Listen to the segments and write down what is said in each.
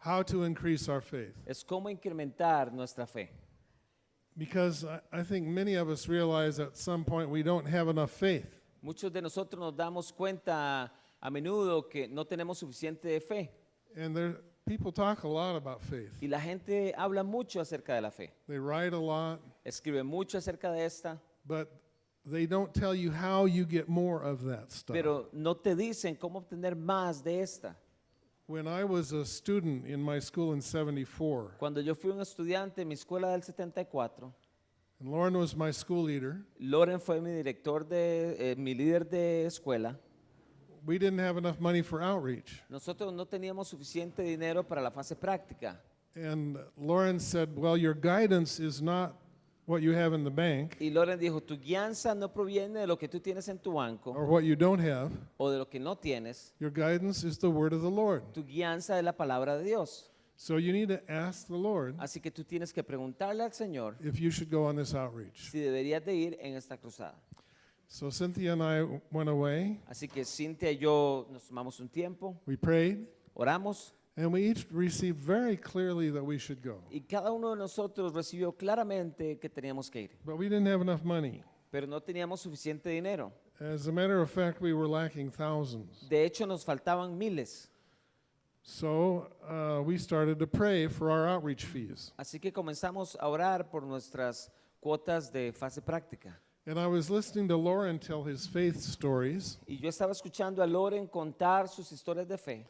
how to increase our faith. es cómo incrementar nuestra fe. Because I, I think many of us realize at some point we don't have enough faith. Muchos de nosotros nos damos cuenta a menudo que no tenemos suficiente fe And there, people talk a lot about faith. y la gente habla mucho acerca de la fe. They write a lot, Escribe mucho acerca de esta, but they don't tell you how you get more of that stuff. pero no te dicen cómo obtener más de esta. When I was a student in my school in 74, Cuando yo fui un estudiante en mi escuela del 74, and Lauren was my school leader, Loren fue mi director de, eh, mi líder de escuela. we didn't have enough money for outreach. Nosotros no teníamos suficiente dinero para la fase práctica. And Lauren said, Well, your guidance is not what you have in the bank Y Loren dijo, tu guianza no proviene de lo que tú tienes en tu banco or what you don't have. o de lo que no tienes. Your guidance is the word of the Lord. Tu guianza es la palabra de Dios. So you need to ask the Lord Así que tú tienes que preguntarle al Señor if you should go on this outreach. si deberías de ir en esta cruzada. So Cynthia and I went away, Así que Cintia y yo nos tomamos un tiempo, we prayed, oramos and we each received very clearly that we should go. y cada uno de nosotros recibió claramente que teníamos que ir, But we didn't have enough money. pero no teníamos suficiente dinero. As a matter of fact, we were lacking thousands. De hecho, nos faltaban miles. So uh, we started to pray for our outreach fees. Así que comenzamos a orar por nuestras cuotas de fase práctica. And I was listening to Lauren tell his faith stories. Y yo estaba escuchando a Loren contar sus historias de fe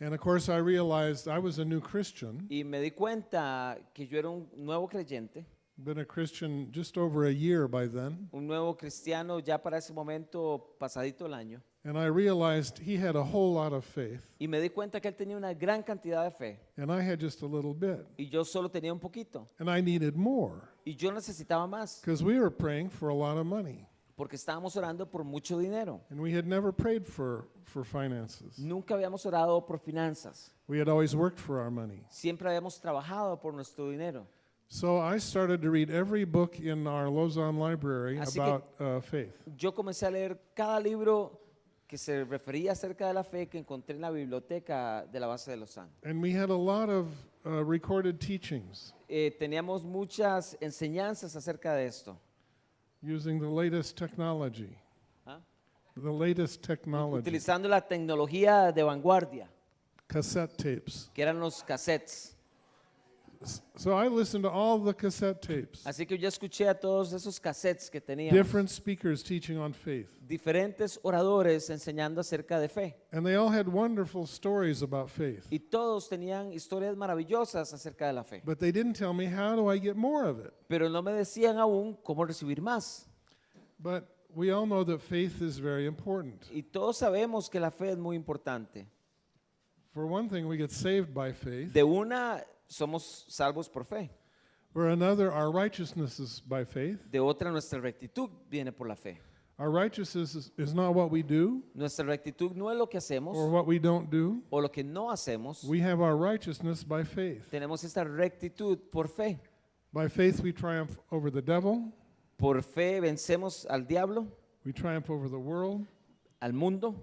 And of course, I realized I was a new Christian, y me di cuenta que yo era un nuevo creyente, been a Christian just over a year by then. un nuevo cristiano ya para ese momento pasadito el año. And I realized he had a whole lot of faith, Y me di cuenta que él tenía una gran cantidad de fe and I had just a little bit. y yo solo tenía un poquito. And I needed more Y yo necesitaba más because we were praying for a lot of money. Porque estábamos orando por mucho dinero. And we had never prayed for, for finances. Nunca habíamos orado por finanzas. We had always worked for our money. Siempre habíamos trabajado por nuestro dinero. So I started to read every book in our Lausanne library Así about uh, faith. Yo comencé a leer cada libro que se refería acerca de la fe que encontré en la biblioteca de la base de Lausanne. And we had a lot of uh, recorded teachings Eh, teníamos muchas enseñanzas acerca de esto. Using the latest technology. ¿ah? The latest technology. Utilizando la tecnología de vanguardia, Cassette tapes. que eran los cassettes. So I listened to all the cassette tapes. Así que yo escuché a todos esos cassettes que teníamos. Different speakers teaching on faith. diferentes oradores enseñando acerca de fe. And they all had wonderful stories about faith. Y todos tenían historias maravillosas acerca de la fe. But they didn't tell me how do I get more of it. Pero no me decían aún cómo recibir más. But we all know that faith is very important. Y todos sabemos que la fe es muy importante. For one thing, we get saved by faith. De una, somos salvos por fe. For another, our righteousness is by faith. De otra, nuestra rectitud viene por la fe. Our righteousness is, is not what we do Nuestra rectitud no es lo que hacemos or what we don't do. o lo que no hacemos. We have our righteousness by faith. Tenemos esta rectitud por fe. By faith, we triumph over the devil, Por fe vencemos al diablo, we triumph over the world. al mundo.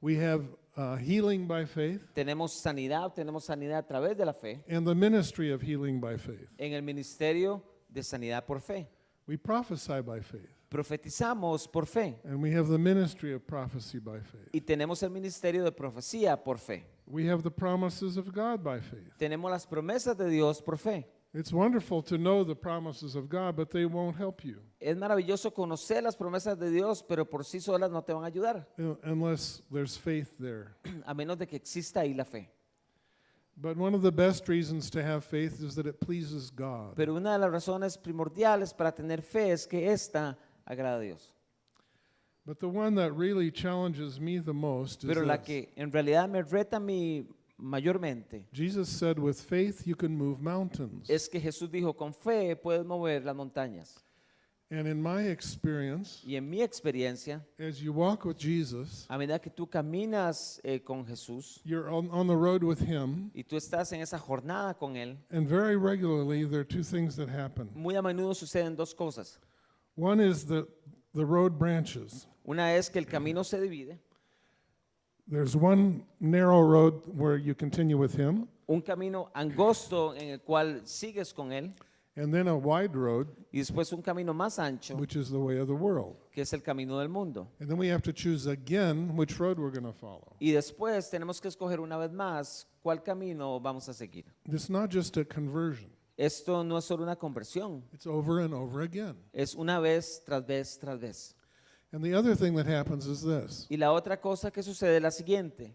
We have uh, healing by faith Tenemos sanidad, tenemos sanidad a través de la fe. and the ministry of healing by faith. En el ministerio de sanidad por fe. We prophesy by faith, Profetizamos por fe and we have the ministry of prophecy by faith. y tenemos el ministerio de profecía por fe. We have the promises of God by faith. Tenemos las promesas de Dios por fe. It's wonderful to know the promises of God, but they won't help you Es maravilloso conocer las promesas de Dios, pero por sí solas no te van a ayudar, unless there's faith there. a menos de que exista ahí la fe. But one of the best reasons to have faith is that it pleases God. Pero una de las razones primordiales para tener fe es que ésta agrada a Dios. But the one that really challenges me the most is Pero la this. que en realidad me reta mí mayormente Jesus said, with faith you can move mountains. es que Jesús dijo, con fe puedes mover las montañas. And in my experience, Y en mi experiencia, as you walk with Jesus, a medida que tú caminas eh, con Jesús you're on, on the road with Him, y tú estás en esa jornada con Él, and very regularly there are two things that happen. muy a menudo suceden dos cosas. One is that the road branches. Una es que el camino se divide. There's one narrow road where you continue with Him, un camino angosto en el cual sigues con él and then a wide road, y después un camino más ancho which is the way of the world. que es el camino del mundo. And then we have to choose again which road we're going to follow. Y después tenemos que escoger una vez más cuál camino vamos a seguir. It's not just a conversion, Esto no es solo una conversión, it's over and over again. es una vez tras vez tras vez. And the other thing that happens is this Y la otra cosa que sucede es la siguiente.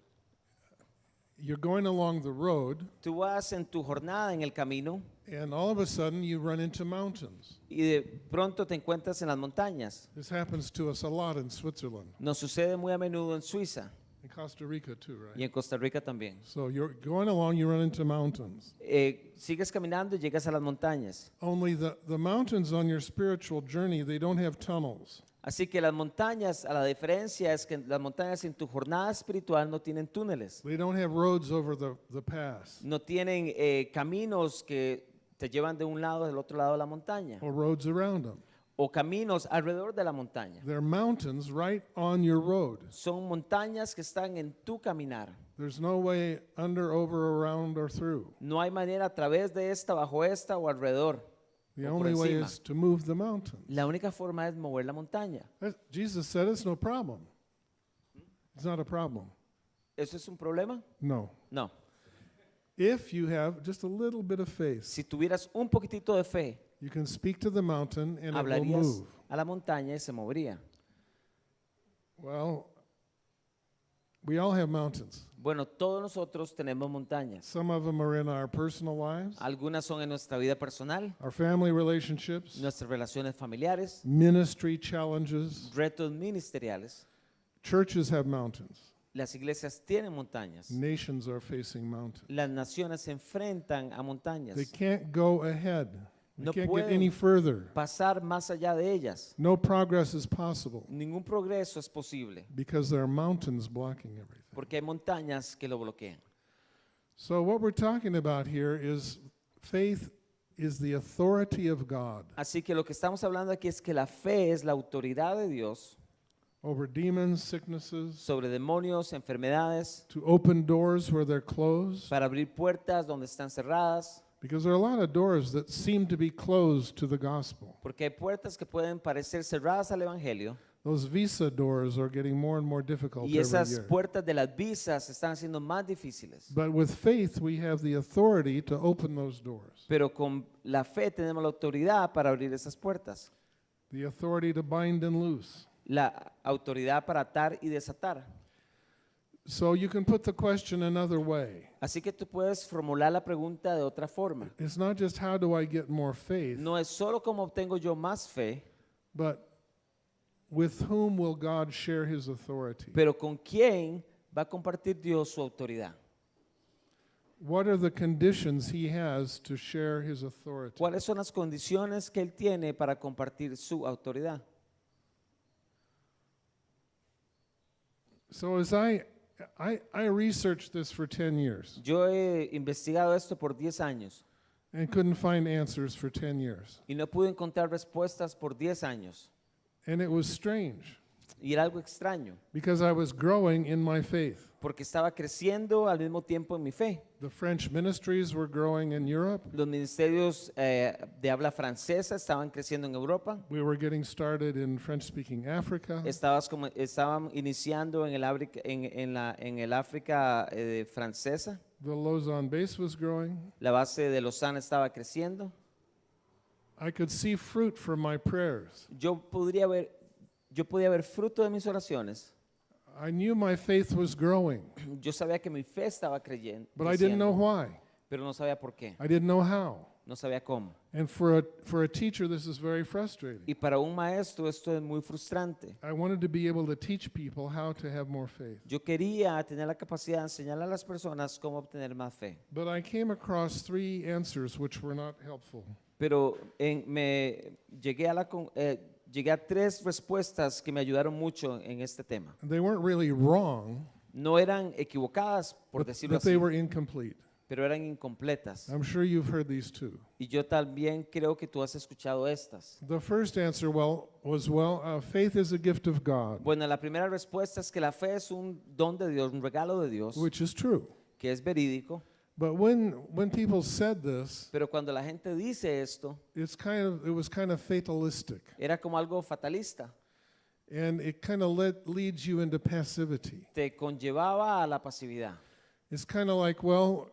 you're going along the road, Tú vas en tu jornada en el camino and all of a sudden you run into mountains. y de pronto te encuentras en las montañas. This happens to us a lot in Switzerland, Nos sucede muy a menudo en Suiza in Costa Rica too, y right? en Costa Rica también. So you're going along, you run into mountains. Eh, sigues caminando y llegas a las montañas. Only the, the mountains on your spiritual journey, they don't have tunnels. Así que las montañas, a la diferencia es que las montañas en tu jornada espiritual no tienen túneles, They don't have roads over the, the pass no tienen eh, caminos que te llevan de un lado al otro lado de la montaña or roads around them. o caminos alrededor de la montaña. They're mountains right on your road. Son montañas que están en tu caminar. There's no way under, over, around, or through. No hay manera a través de esta, bajo esta o alrededor. The O por only way encima. is to move the mountain. La única forma es mover la montaña. That- Jesus said it's no problem. It's not a problem. ¿Eso es un problema? No. No. If you have just a little bit of faith, Si tuvieras un poquitito de fe, you can speak to the mountain and it will hablarías move. a la montaña y se movería. Well, we all have mountains. Bueno, todos nosotros tenemos montañas. Some of them are in our personal lives, Algunas son en nuestra vida personal, our family relationships, nuestras relaciones familiares, ministry challenges. retos ministeriales. Churches have mountains. Las iglesias tienen montañas. Nations are facing mountains. Las naciones se enfrentan a montañas. They can't go ahead. No can't get pueden. any further. Pasar más allá de ellas. No progress is possible Ningún progreso es posible because there are mountains blocking everything. porque hay montañas que lo bloquean. So what we're talking about here is faith is the authority of God Así que lo que estamos hablando aquí es que la fe es la autoridad de Dios over demons, sicknesses, sobre demonios, enfermedades, to open doors where they're closed. para abrir puertas donde están cerradas, Because there are a lot of doors that seem to be closed to the gospel. porque hay puertas que pueden parecer cerradas al Evangelio Those visa doors are getting more and more difficult y every esas year. puertas de las visas están siendo más difíciles. But with faith, we have the authority to open those doors, Pero con la fe tenemos la autoridad para abrir esas puertas, the authority to bind and loose. la autoridad para atar y desatar. So you can put the question another way. Así que tú puedes formular la pregunta de otra forma. It's not just how do I get more faith, No es solo cómo obtengo yo más fe, but with whom will God share his authority? pero con quién va a compartir Dios su autoridad. What are the conditions he has to share his authority? ¿Cuáles son las condiciones que Él tiene para compartir su autoridad? So as I I, I researched this for 10 years Yo he investigado esto por 10 años and couldn't find answers for 10 years. y no pude encontrar respuestas por 10 años. And it was strange Y era algo extraño, because I was growing in my faith. porque estaba creciendo al mismo tiempo en mi fe. The French ministries were growing in Europe. Los ministerios eh, de habla francesa estaban creciendo en Europa. We were getting started in French speaking Africa. Estabas como, estaban iniciando en el, África- en, en la, en el África eh, francesa. The Lausanne base was growing. La base de Lausanne estaba creciendo. I could see fruit from my prayers. Yo podría ver, yo podía ver fruto de mis oraciones. I knew my faith was growing, Yo sabía que mi fe estaba creyendo, but I didn't know why. pero no sabía por qué, I didn't know how. no sabía cómo. And for a, for a teacher, this is very frustrating. Y para un maestro esto es muy frustrante. I wanted to be able to teach people how to have more faith. Yo quería tener la capacidad de enseñar a las personas cómo obtener más fe, But I came across three answers which were not helpful. pero en- me llegué a, la, con- eh, llegué a tres respuestas que me ayudaron mucho en este tema. They weren't really wrong, No eran equivocadas, por but, decirlo but they así, were incomplete. pero eran incompletas. I'm sure you've heard these too. Y yo también creo que tú has escuchado estas. The first answer well was well, uh, faith is a gift of God, Bueno, la primera respuesta es que la fe es un don de Dios, un regalo de Dios, which is true. que es verídico, But when when people said this, Pero cuando la gente dice esto, it's kind of it was kind of fatalistic, era como algo fatalista. and it kind of led, leads you into passivity. Te conllevaba a la pasividad. It's kind of like, well,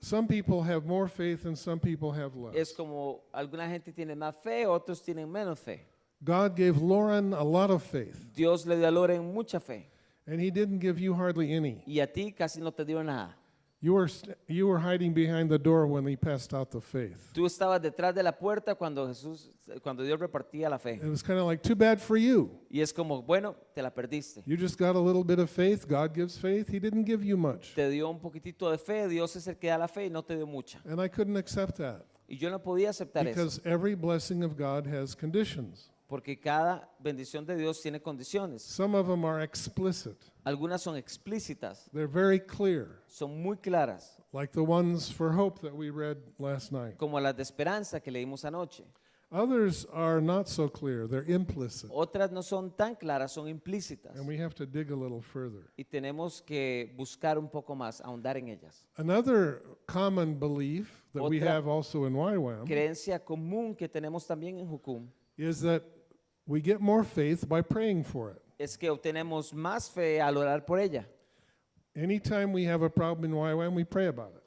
some people have more faith and some people have less. Es como alguna gente tiene más fe, otros tienen menos fe. God gave Lauren a lot of faith, Dios le dio a Loren mucha fe and He didn't give you hardly any. y a ti casi no te dio nada. You were you were hiding behind the door when He passed out the faith. Tú estabas detrás de la puerta cuando Jesús, cuando Dios repartía la fe. It was kind of like, too bad for you. Y es como, bueno, te la perdiste. You just got a little bit of faith. God gives faith. He didn't give you much. Te dio un poquitito de fe, Dios es el que da la fe y no te dio mucha. And I couldn't accept that Y yo no podía aceptar eso, because every blessing of God has conditions. Porque cada bendición de Dios tiene condiciones. Some of them are explicit, Algunas son explícitas, they're very clear, son muy claras, like the ones for hope that we read last night. como las de esperanza que leímos anoche. Others are not so clear, they're implicit. Otras no son tan claras, son implícitas. And we have to dig a little further. Y tenemos que buscar un poco más, ahondar en ellas. Another common belief that we Otra- have also in YWAM Creencia común que tenemos también en is that we get more faith by praying for it. es que obtenemos más fe al orar por ella. Anytime we have a problem in YWAM, we pray about it.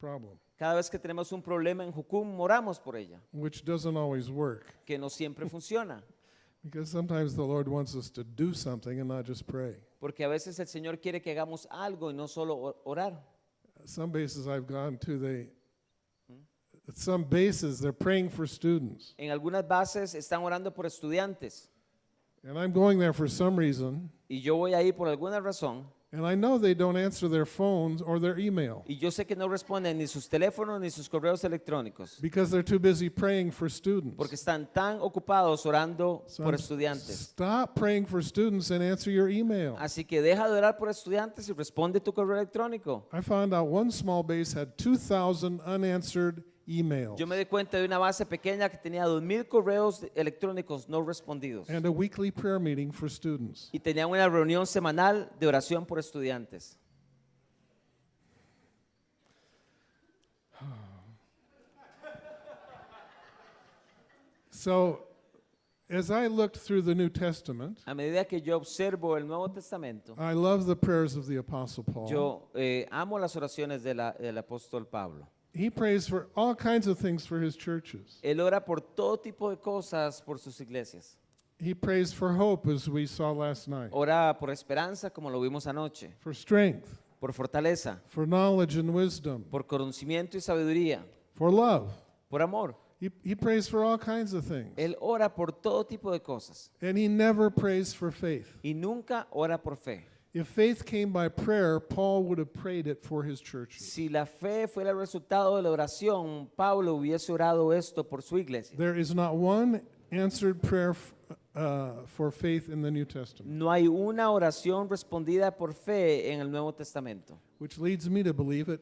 Problem, Cada vez que tenemos un problema en Jucum, oramos por ella, which doesn't always work que no siempre funciona. because sometimes the Lord wants us to do something and not just pray. Porque a veces el Señor quiere que hagamos algo y no solo or- orar. Some bases I've gone to, they, at some bases, they're praying for students. En algunas bases están orando por estudiantes And I'm going there for some reason, y yo voy ahí por alguna razón and I know they don't answer their phones or their email y yo sé que no responden ni sus teléfonos ni sus correos electrónicos because they're too busy praying for students. porque están tan ocupados orando So por I'm- estudiantes. Stop praying for students and answer your email. Así que deja de orar por estudiantes y responde tu correo electrónico. I found out one small base had 2,000 unanswered emails Yo me di cuenta de una base pequeña que tenía 2.000 correos electrónicos no respondidos and a weekly prayer meeting for students. y tenían una reunión semanal de oración por estudiantes. So, as I looked through the New Testament, A medida que yo observo el Nuevo Testamento, I love the prayers of the Apostle Paul. yo eh, amo las oraciones de la- del apóstol Pablo. He prays for all kinds of things for his churches. Él ora por todo tipo de cosas por sus iglesias. He prays for hope, as we saw last night, Ora por esperanza, como lo vimos anoche, for strength, por fortaleza, for knowledge and wisdom, por conocimiento y sabiduría, for love. por amor. He, he prays for all kinds of things. Él ora por todo tipo de cosas And he never prays for faith. y nunca ora por fe. If faith came by prayer, Paul would have prayed it for his churches. Si la fe fuera el resultado de la oración, Pablo hubiese orado esto por su iglesia. There is not one answered prayer uh, for faith in the New Testament, No hay una oración respondida por fe en el Nuevo Testamento, which leads me to believe that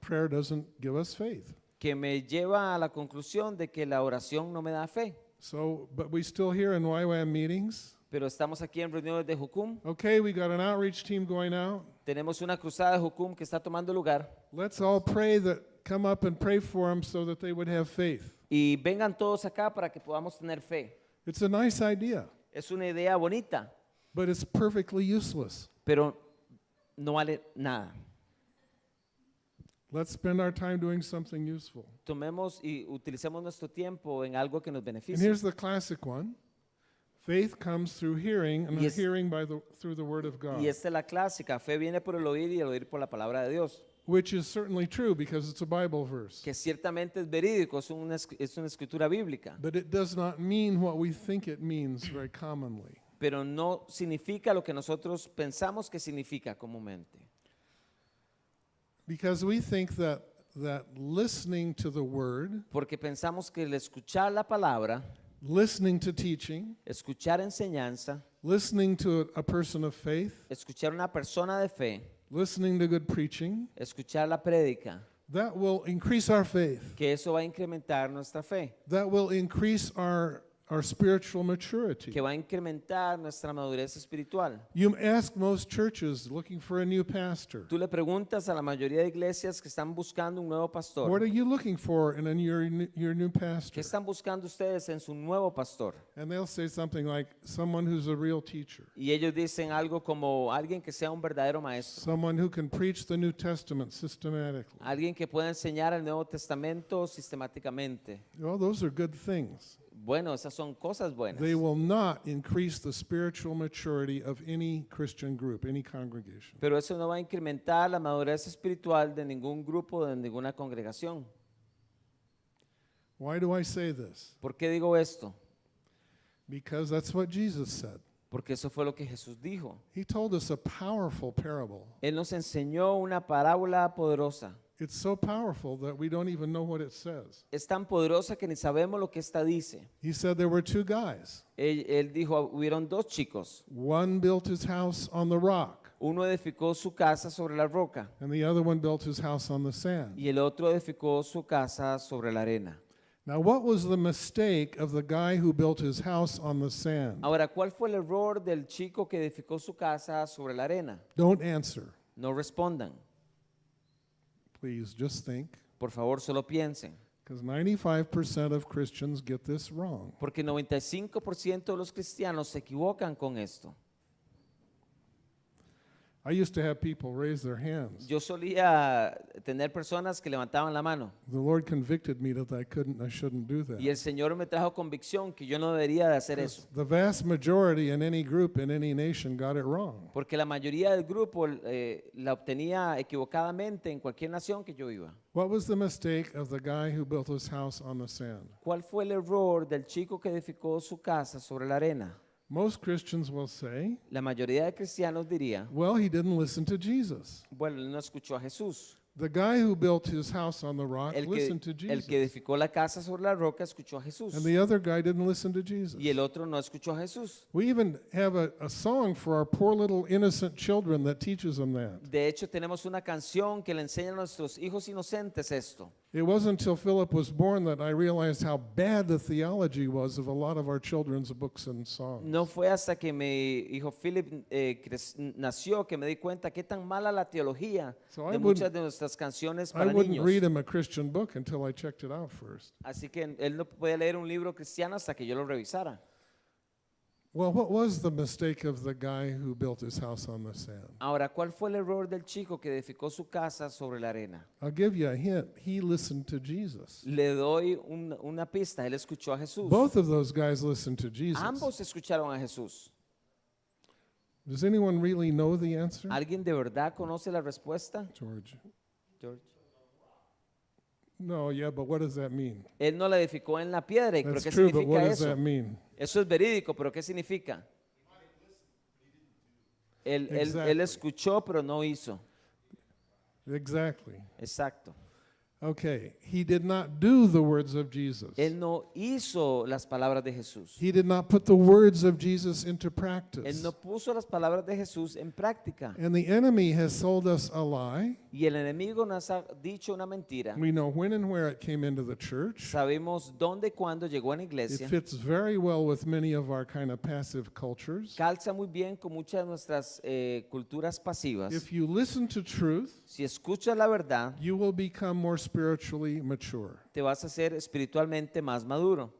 prayer doesn't give us faith. que me lleva a la conclusión de que la oración no me da fe. So, but we still hear in YWAM meetings, Pero estamos aquí en reuniones de Jucum, okay, we got an outreach team going out. tenemos una cruzada de Jucum que está tomando lugar Let's all pray that, come up and pray for them so that they would have faith. y vengan todos acá para que podamos tener fe. It's a nice idea, Es una idea bonita, but it's perfectly useless. pero no vale nada. Let's spend our time doing something useful. Tomemos y utilicemos nuestro tiempo en algo que nos And beneficie. here's the classic one. Faith comes through hearing, and hearing by the through the word of God, Y esta es la clásica, fe viene por el oír y el oír por la palabra de Dios, which is certainly true because it's a Bible verse. que ciertamente es verídico, es una, es una escritura bíblica, But it does not mean what we think it means very commonly. pero no significa lo que nosotros pensamos que significa comúnmente. Because we think that that listening to the word, Porque pensamos que el escuchar la palabra, listening to teaching, escuchar enseñanza, listening to a, person of faith, escuchar una persona de fe, listening to good preaching, escuchar la prédica, that will increase our faith. que eso va a incrementar nuestra fe, That will increase our our spiritual maturity. que va a incrementar nuestra madurez espiritual. You ask most churches looking for a new pastor, Tú le preguntas a la mayoría de iglesias que están buscando un nuevo what pastor, are you looking for in a, your, your new ¿qué pastor? están buscando ustedes en su nuevo pastor? And they'll say something like, someone who's a real teacher, Y ellos dicen algo como alguien que sea un verdadero maestro, someone who can preach the New Testament systematically. alguien que pueda enseñar el Nuevo Testamento sistemáticamente. Well, those are good things. Bueno, esas son cosas buenas. They will not increase the spiritual maturity of any Christian group, any congregation. Pero eso no va a incrementar la madurez espiritual de ningún grupo, de ninguna congregación. Why do I say this? ¿Por qué digo esto? Because that's what Jesus said. Porque eso fue lo que Jesús dijo. He told us a powerful parable. Él nos enseñó una parábola poderosa. It's so powerful that we don't even know what it says. Es tan poderosa que ni sabemos lo que esta dice. He said there were two guys. Él, él dijo, hubieron dos chicos. One built his house on the rock, Uno edificó su casa sobre la roca and the other one built his house on the sand. y el otro edificó su casa sobre la arena. Now, what was the mistake of the guy who built his house on the sand? Ahora, ¿cuál fue el error del chico que edificó su casa sobre la arena? Don't answer. No respondan. Please just think, Por favor, solo piensen. because 95% of Christians get this wrong. Porque 95% de los cristianos se equivocan con esto. I used to have people raise their hands. Yo solía tener personas que levantaban la mano The Lord convicted me that I couldn't, I shouldn't do that. y el Señor me trajo convicción que yo no debería de hacer eso. The vast majority in any group in any nation got it wrong. Porque la mayoría del grupo eh, la obtenía equivocadamente en cualquier nación que yo iba. What was the mistake of the guy who built his house on the sand? ¿Cuál fue el error del chico que edificó su casa sobre la arena? Most Christians will say, La mayoría de cristianos diría, well, he didn't listen to Jesus. bueno, él no escuchó a Jesús. The guy who built his house on the rock El que, listened to el Jesus. que edificó la casa sobre la roca escuchó a Jesús. And the other guy didn't listen to Jesus. Y el otro no escuchó a Jesús. We even have a, a song for our poor little innocent children that teaches them that. De hecho, tenemos una canción que le enseña a nuestros hijos inocentes esto. It wasn't until Philip was born that I realized how bad the theology was of a lot of our children's books and songs. No fue hasta que mi hijo Philip eh, nació que me di cuenta qué tan mala la teología So I de wouldn't- muchas de nuestras canciones I para wouldn't niños. read him a Christian book until I checked it out first. Así que él no podía leer un libro cristiano hasta que yo lo revisara. Well, what was the mistake of the guy who built his house on the sand? Ahora, ¿cuál fue el error del chico que edificó su casa sobre la arena? I'll give you a hint. He listened to Jesus. Le doy un- una pista, él escuchó a Jesús. Both of those guys listened to Jesus. Ambos escucharon a Jesús. Does anyone really know the answer? ¿Alguien de verdad conoce la respuesta? George. George? No, yeah, but what does that mean? Él no la edificó en la piedra, ¿pero That's qué true, but significa does eso? that mean? Eso es verídico, pero ¿qué significa? Él, él- él Exactly. escuchó, pero no hizo. Exactly. Exacto. Okay, he did not do the words of Jesus. Él no hizo las palabras de Jesús. He did not put the words of Jesus into Él practice. no puso las palabras de Jesús en práctica. And the enemy has sold us a lie. Y el enemigo nos ha dicho una mentira. We know when and where it came into the church. Sabemos dónde y cuándo llegó a la It iglesia. fits very well with many of our kind of passive cultures. Calza muy bien con muchas de nuestras eh, culturas pasivas. If you listen to truth, Si escuchas la verdad, you will become more spiritually mature. te vas a hacer espiritualmente más maduro.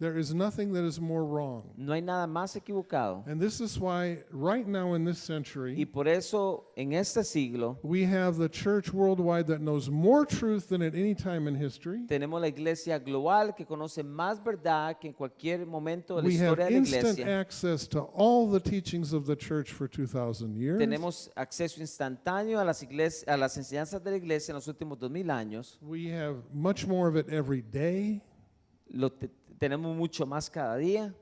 There is nothing that is more wrong. No hay nada más equivocado. And this is why, right now in this Y century, por eso en este siglo we have the church worldwide that knows more truth than at any time in history. tenemos la iglesia global que conoce más verdad que en cualquier momento de la We have historia de la instant iglesia. access to all the teachings of the church for 2,000 years. Tenemos acceso instantáneo a las, a las enseñanzas de la iglesia en los últimos dos mil años. We have much more of it every day, Lo te- tenemos mucho más cada día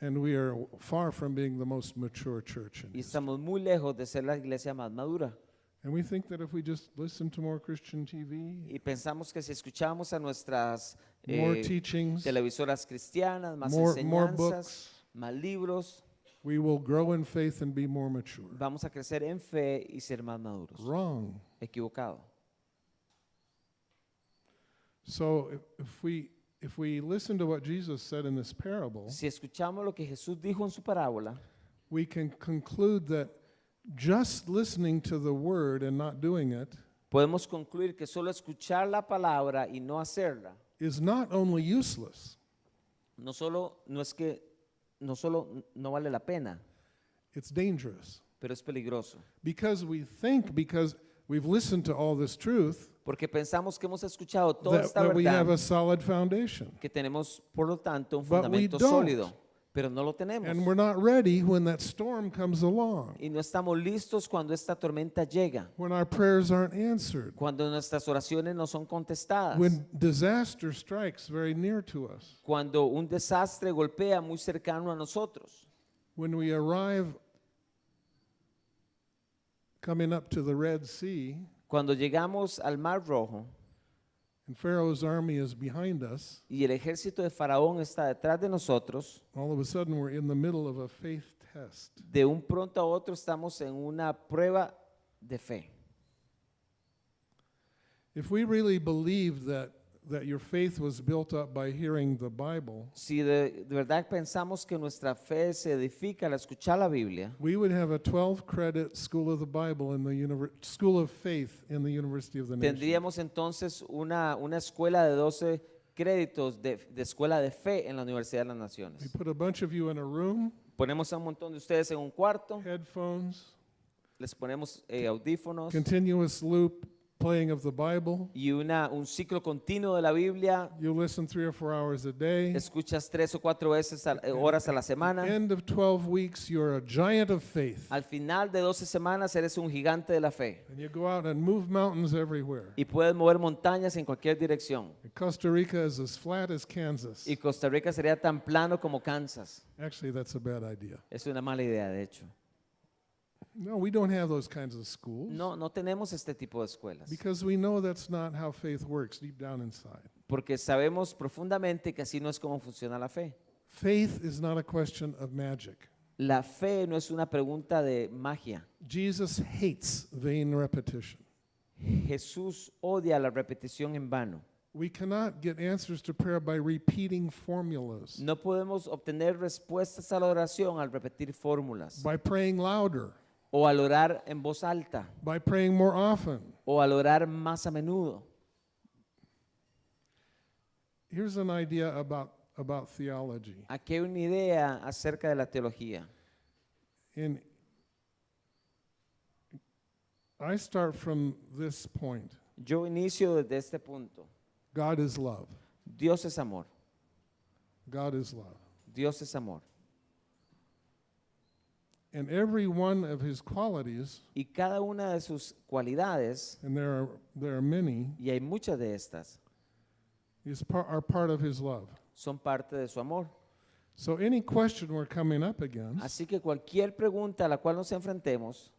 and we are far from being the most mature church. in y estamos muy lejos de ser la iglesia más madura. And we think that if we just listen to more Christian TV, Y pensamos que si escuchamos a nuestras more eh, teachings, televisoras cristianas, más more, more enseñanzas, books, más libros, we will grow in faith and be more mature. vamos a crecer en fe y ser más maduros. Wrong. Equivocado. So if, if we if we listen to what Jesus said in this parable, Si escuchamos lo que Jesús dijo en su parábola, we can conclude that just listening to the word and not doing it podemos concluir que solo escuchar la palabra y no hacerla, is not only useless, no solo no es que no solo no vale la pena, it's dangerous. pero es peligroso, Because we think, because we've listened to all this truth, porque pensamos que hemos escuchado toda esta that we have verdad, a solid foundation. que tenemos por lo tanto un But we fundamento don't. sólido, pero no lo tenemos. And we're not ready when that storm comes along, Y no estamos listos cuando esta tormenta llega, when our prayers aren't answered, cuando nuestras oraciones no son contestadas, when disaster strikes very near to us, cuando un desastre golpea muy cercano a nosotros, when we arrive coming up to the Red Sea cuando llegamos al Mar Rojo and Pharaoh's army is behind us, y el ejército de Faraón está detrás de nosotros, all of a sudden we're in the middle of a faith test. de un pronto a otro estamos en una prueba de fe. If we really believed that, that your faith was built up by hearing the Bible, Si de, de verdad pensamos que nuestra fe se edifica al escuchar la Biblia, we would have a 12 credit school of the Bible in the univer- school of faith in the University of the Nation. tendríamos entonces una, una escuela de 12 créditos de, de escuela de fe en la Universidad de las We Naciones. put a bunch of you in a room, Ponemos a un montón de ustedes en un cuarto, headphones, les ponemos eh, audífonos continuous loop playing of the Bible. y una, un ciclo continuo de la Biblia. You listen three or four hours a day. Escuchas tres o cuatro veces a- eh, horas a la semana. End of 12 weeks, you're a giant of faith. Al final de 12 semanas eres un gigante de la fe And you go out and move mountains everywhere. y puedes mover montañas en cualquier dirección. Costa Rica is as flat as Kansas. Y Costa Rica sería tan plano como Kansas. Actually, that's a bad idea. Es una mala idea, de hecho. No, we don't have those kinds of schools. No, no tenemos este tipo de escuelas. Because we know that's not how faith works deep down inside. Porque sabemos profundamente que así no es como funciona la fe. Faith is not a question of magic. La fe no es una pregunta de magia. Jesus hates vain repetition. Jesús odia la repetición en vano. We cannot get answers to prayer by repeating formulas, No podemos obtener respuestas a la oración al repetir fórmulas by praying louder, o al orar en voz alta by praying more often. o al orar más a menudo. Here's an idea about, about theology. Aquí hay una idea acerca de la teología. In, I start from this point Yo inicio desde este punto. God is love. Dios es amor. God is love. Dios es amor. And every one of his qualities, Y cada una de sus cualidades, and there are, there are many, y hay muchas de estas, is par, are part of his love. son parte de su amor. So any question we're coming up against Así que cualquier pregunta a la cual nos enfrentemos,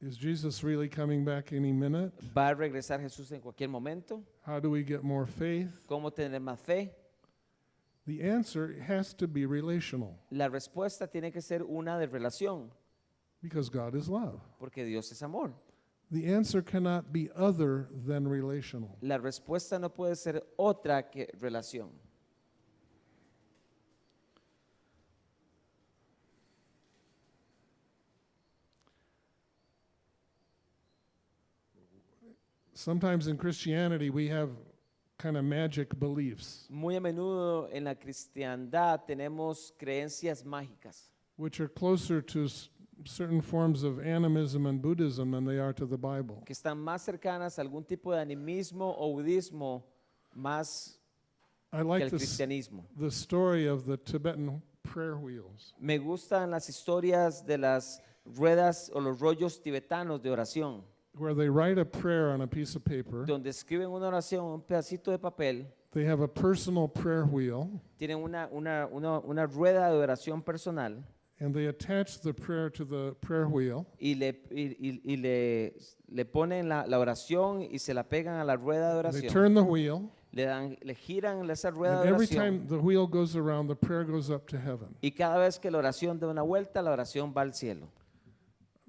is Jesus really coming back any minute? ¿va a regresar Jesús en cualquier momento? How do we get more faith? ¿Cómo tener más fe? The answer has to be relational La respuesta tiene que ser una de relación, because God is love. porque Dios es amor. The answer cannot be other than relational. La respuesta no puede ser otra que relación. Sometimes in Christianity, we have kind of magic beliefs, Muy a menudo en la cristiandad tenemos creencias mágicas which are closer to s- certain forms of animism and Buddhism than they are to the Bible. que están más cercanas a algún tipo de animismo o budismo más I que like cristianismo. the story of the Tibetan prayer wheels. Me gustan las historias de las ruedas o los rollos tibetanos de oración, where they write a prayer on a piece of paper. donde escriben una oración un pedacito de papel, They have a personal prayer wheel, tienen una, una, una, una rueda de oración personal and they attach the prayer to the prayer wheel. y le, y, y- y le, le ponen la, la oración y se la pegan a la rueda de They oración. turn the wheel, Le, dan, le giran esa rueda and de every oración. time the wheel goes around, the prayer goes up to heaven. Y cada vez que la oración da una vuelta, la oración va al cielo.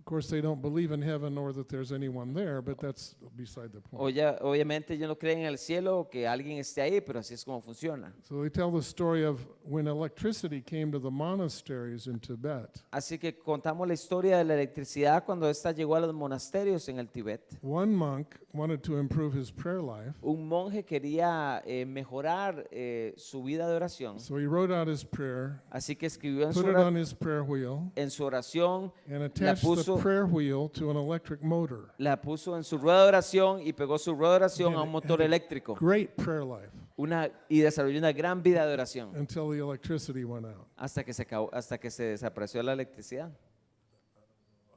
Course, they don't believe in heaven or that there's anyone there, but that's beside the point. Oye, obviamente ellos no creen en el cielo o que alguien esté ahí, pero así es como funciona. So they tell the story of when electricity came to the monasteries in Tibet. Así que contamos la historia de la electricidad cuando ésta llegó a los monasterios en el Tíbet. One monk wanted to improve his prayer life, Un monje quería eh, mejorar eh, su vida de oración, so he wrote out his prayer, así que escribió en su, put it ora- on his prayer wheel, en su oración, and attached the puso- prayer wheel to an electric motor. la puso en su rueda de oración y pegó su rueda de oración a un motor eléctrico Great prayer life una, y desarrolló una gran vida de oración until the electricity went out. hasta que se, acabó- hasta que se desapareció la electricidad.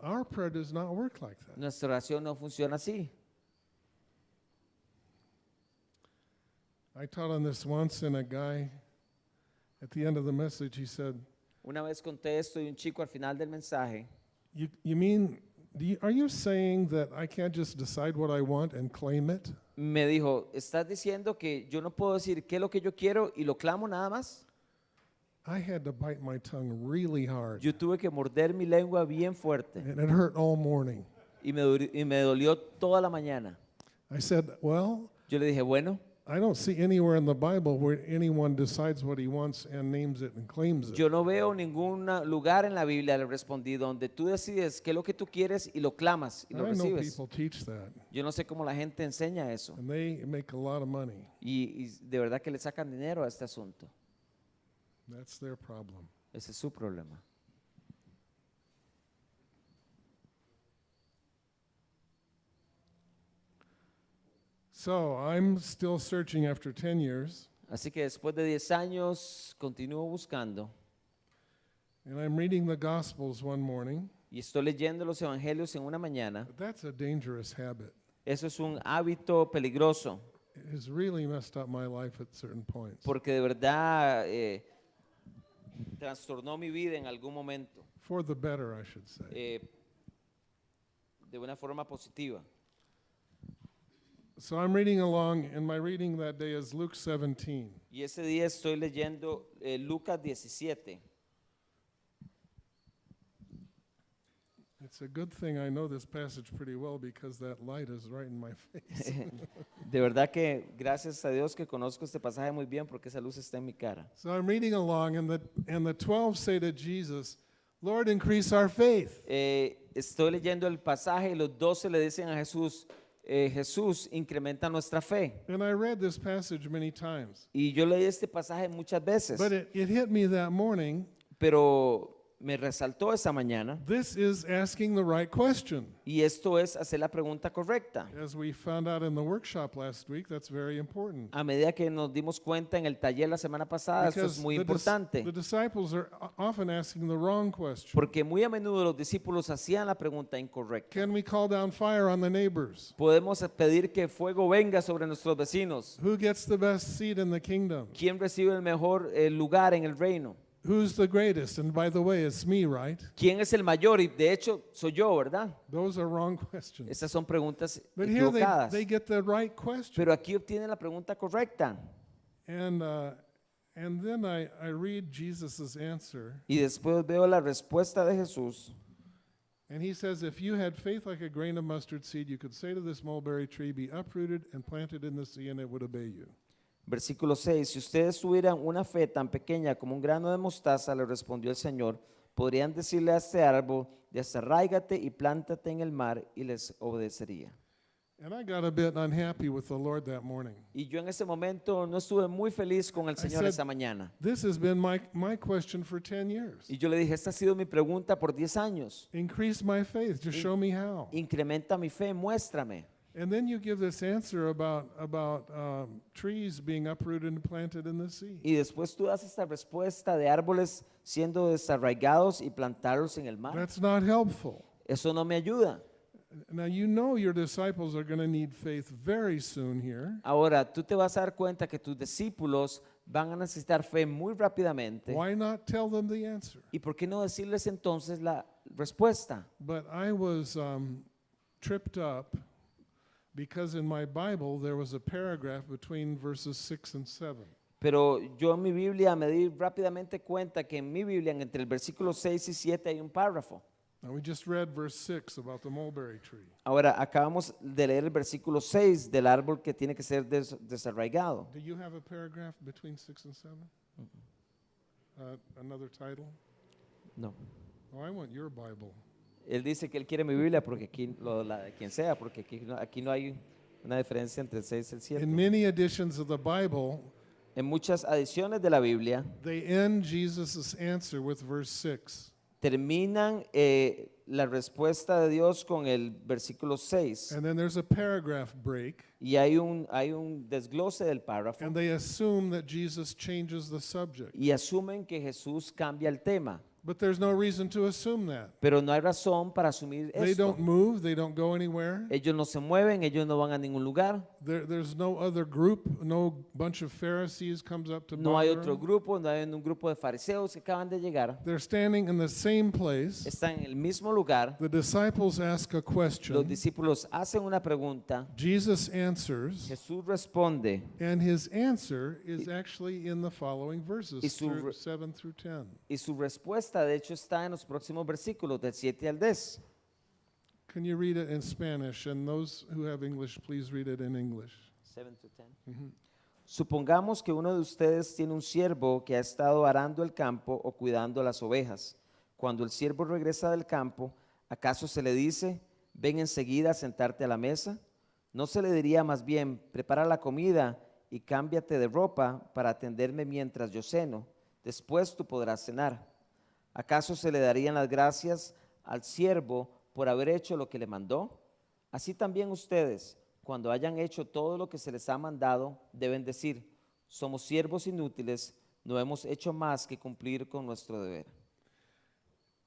Our prayer does not work like that. Nuestra oración no funciona así. I taught on this once, and a guy at the end of the message, he said, Una vez conté esto y un chico al final del mensaje You, you mean, do you, are you saying that I can't just decide what I want and claim it? me dijo, ¿estás diciendo que yo no puedo decir qué es lo que yo quiero y lo clamo nada más? I had to bite my tongue really hard, Yo tuve que morder mi lengua bien fuerte and it hurt all morning. y me, duri- y me dolió toda la mañana. I said, Well, Yo le dije, bueno, I don't see anywhere in the Bible where anyone decides what he wants and names it and claims it. yo no veo ningún lugar en la Biblia, le respondí, donde tú decides qué es lo que tú quieres y lo clamas y lo I know recibes. people teach that, Yo no sé cómo la gente enseña eso and they make a lot of money. y, y de verdad que le sacan dinero a este asunto. That's their problem. Ese es su problema. So I'm still searching after 10 years, Así que después de 10 años continúo buscando and I'm reading the Gospels one morning. y estoy leyendo los evangelios en una mañana. But that's a dangerous habit. Eso es un hábito peligroso It has really messed up my life at certain points. porque de verdad eh, trastornó mi vida en algún momento For the better, I should say. eh, de una forma positiva. So I'm reading along, and my reading that day is Luke 17. Y ese día estoy leyendo eh, Lucas 17. It's a good thing I know this passage pretty well because that light is right in my face. De verdad que gracias a Dios que conozco este pasaje muy bien porque esa luz está en mi cara. so I'm reading along, and the, and the 12 say to Jesus, Lord, increase our faith. Eh, estoy leyendo el pasaje y los doce le dicen a Jesús, eh, Jesús, incrementa nuestra fe. And I read this passage many times. Y yo leí este pasaje muchas veces, But it, it hit me that morning. pero me resaltó esa mañana This is asking the right question. y esto es hacer la pregunta correcta. As we found out in the workshop last week, that's very important. A medida que nos dimos cuenta en el taller la semana pasada, esto es Because muy the, importante, the disciples are often asking the wrong question. porque muy a menudo los discípulos hacían la pregunta incorrecta. Can we call down fire on the neighbors? Podemos pedir que fuego venga sobre nuestros vecinos. Who gets the best seat in the kingdom? ¿Quién recibe el mejor eh, lugar en el reino? Who's the greatest? And by the way, it's me, right? ¿Quién es el mayor? Y de hecho soy yo, ¿verdad? Those are wrong questions. Esas son preguntas But here they, equivocadas. they get the right question. Pero aquí obtienen la pregunta correcta. And, uh, and then I, I read Jesus' answer, Y después veo la respuesta de Jesús. and he says, If you had faith like a grain of mustard seed, you could say to this mulberry tree, Be uprooted and planted in the sea, and it would obey you. Versículo 6. Si ustedes tuvieran una fe tan pequeña como un grano de mostaza, le respondió el Señor, podrían decirle a este árbol, desarráigate y plántate en el mar y les obedecería. And I got a bit unhappy with the Lord that morning. Y yo en ese momento no estuve muy feliz con el Señor esa mañana. This has been my, my question for 10 years. Y yo le dije, esta ha sido mi pregunta por 10 años. Increase my faith, just show me how. Incrementa mi fe, muéstrame. And then you give this answer about, about um, trees being uprooted and planted in the sea. Y después tú das esta respuesta de árboles siendo desarraigados y plantarlos en el mar. That's not helpful. Eso no me ayuda. Now, you know your disciples are going to need faith very soon here. Ahora, tú te vas a dar cuenta que tus discípulos van a necesitar fe muy rápidamente. Why not tell them the answer? ¿Y por qué no decirles entonces la respuesta? But I was um, tripped up because in my Bible there was a paragraph between verses 6 and 7. Pero yo en mi Biblia me di rápidamente cuenta que en mi Biblia, entre el versículo 6 y 7, hay un párrafo. Now, we just read verse 6 about the mulberry tree. Ahora, acabamos de leer el versículo 6 del árbol que tiene que ser des- desarraigado. Do you have a paragraph between 6 and 7? Uh, another title? No. Oh, I want your Bible. Él dice que él quiere mi Biblia porque aquí, lo, la de quien sea, porque aquí no, aquí no hay una diferencia entre el 6 y el 7. In many editions of the Bible, En muchas adiciones de la Biblia they end Jesus' answer with verse 6. terminan eh, la respuesta de Dios con el versículo 6 And then there's a paragraph break, y hay un, hay un desglose del párrafo and they assume that Jesus changes the subject. y asumen que Jesús cambia el tema, But there's no reason to assume that. pero no hay razón para asumir They esto. don't move, they don't go anywhere. Ellos no se mueven, ellos no van a ningún lugar, There, there's no other group, no bunch of Pharisees comes up to no hay bother otro them. grupo, no hay un grupo de fariseos que acaban de llegar, They're standing in the same place. están en el mismo lugar, The disciples ask a los question. discípulos hacen una pregunta, Jesus answers, Jesús responde and his answer is actually in the following verses, Y su through re- 7 through 10. y su respuesta de hecho está en los próximos versículos del 7 al 10. Can you read it in Spanish? And those who have English, please read it in English. Supongamos que uno de ustedes tiene un siervo que ha estado arando el campo o cuidando las ovejas. Cuando el siervo regresa del campo, ¿acaso se le dice, ven enseguida a sentarte a la mesa? ¿No se le diría más bien, prepara la comida y cámbiate de ropa para atenderme mientras yo ceno? Después tú podrás cenar. ¿Acaso se le darían las gracias al siervo por haber hecho lo que le mandó? Así también ustedes, cuando hayan hecho todo lo que se les ha mandado, deben decir, somos siervos inútiles, no hemos hecho más que cumplir con nuestro deber.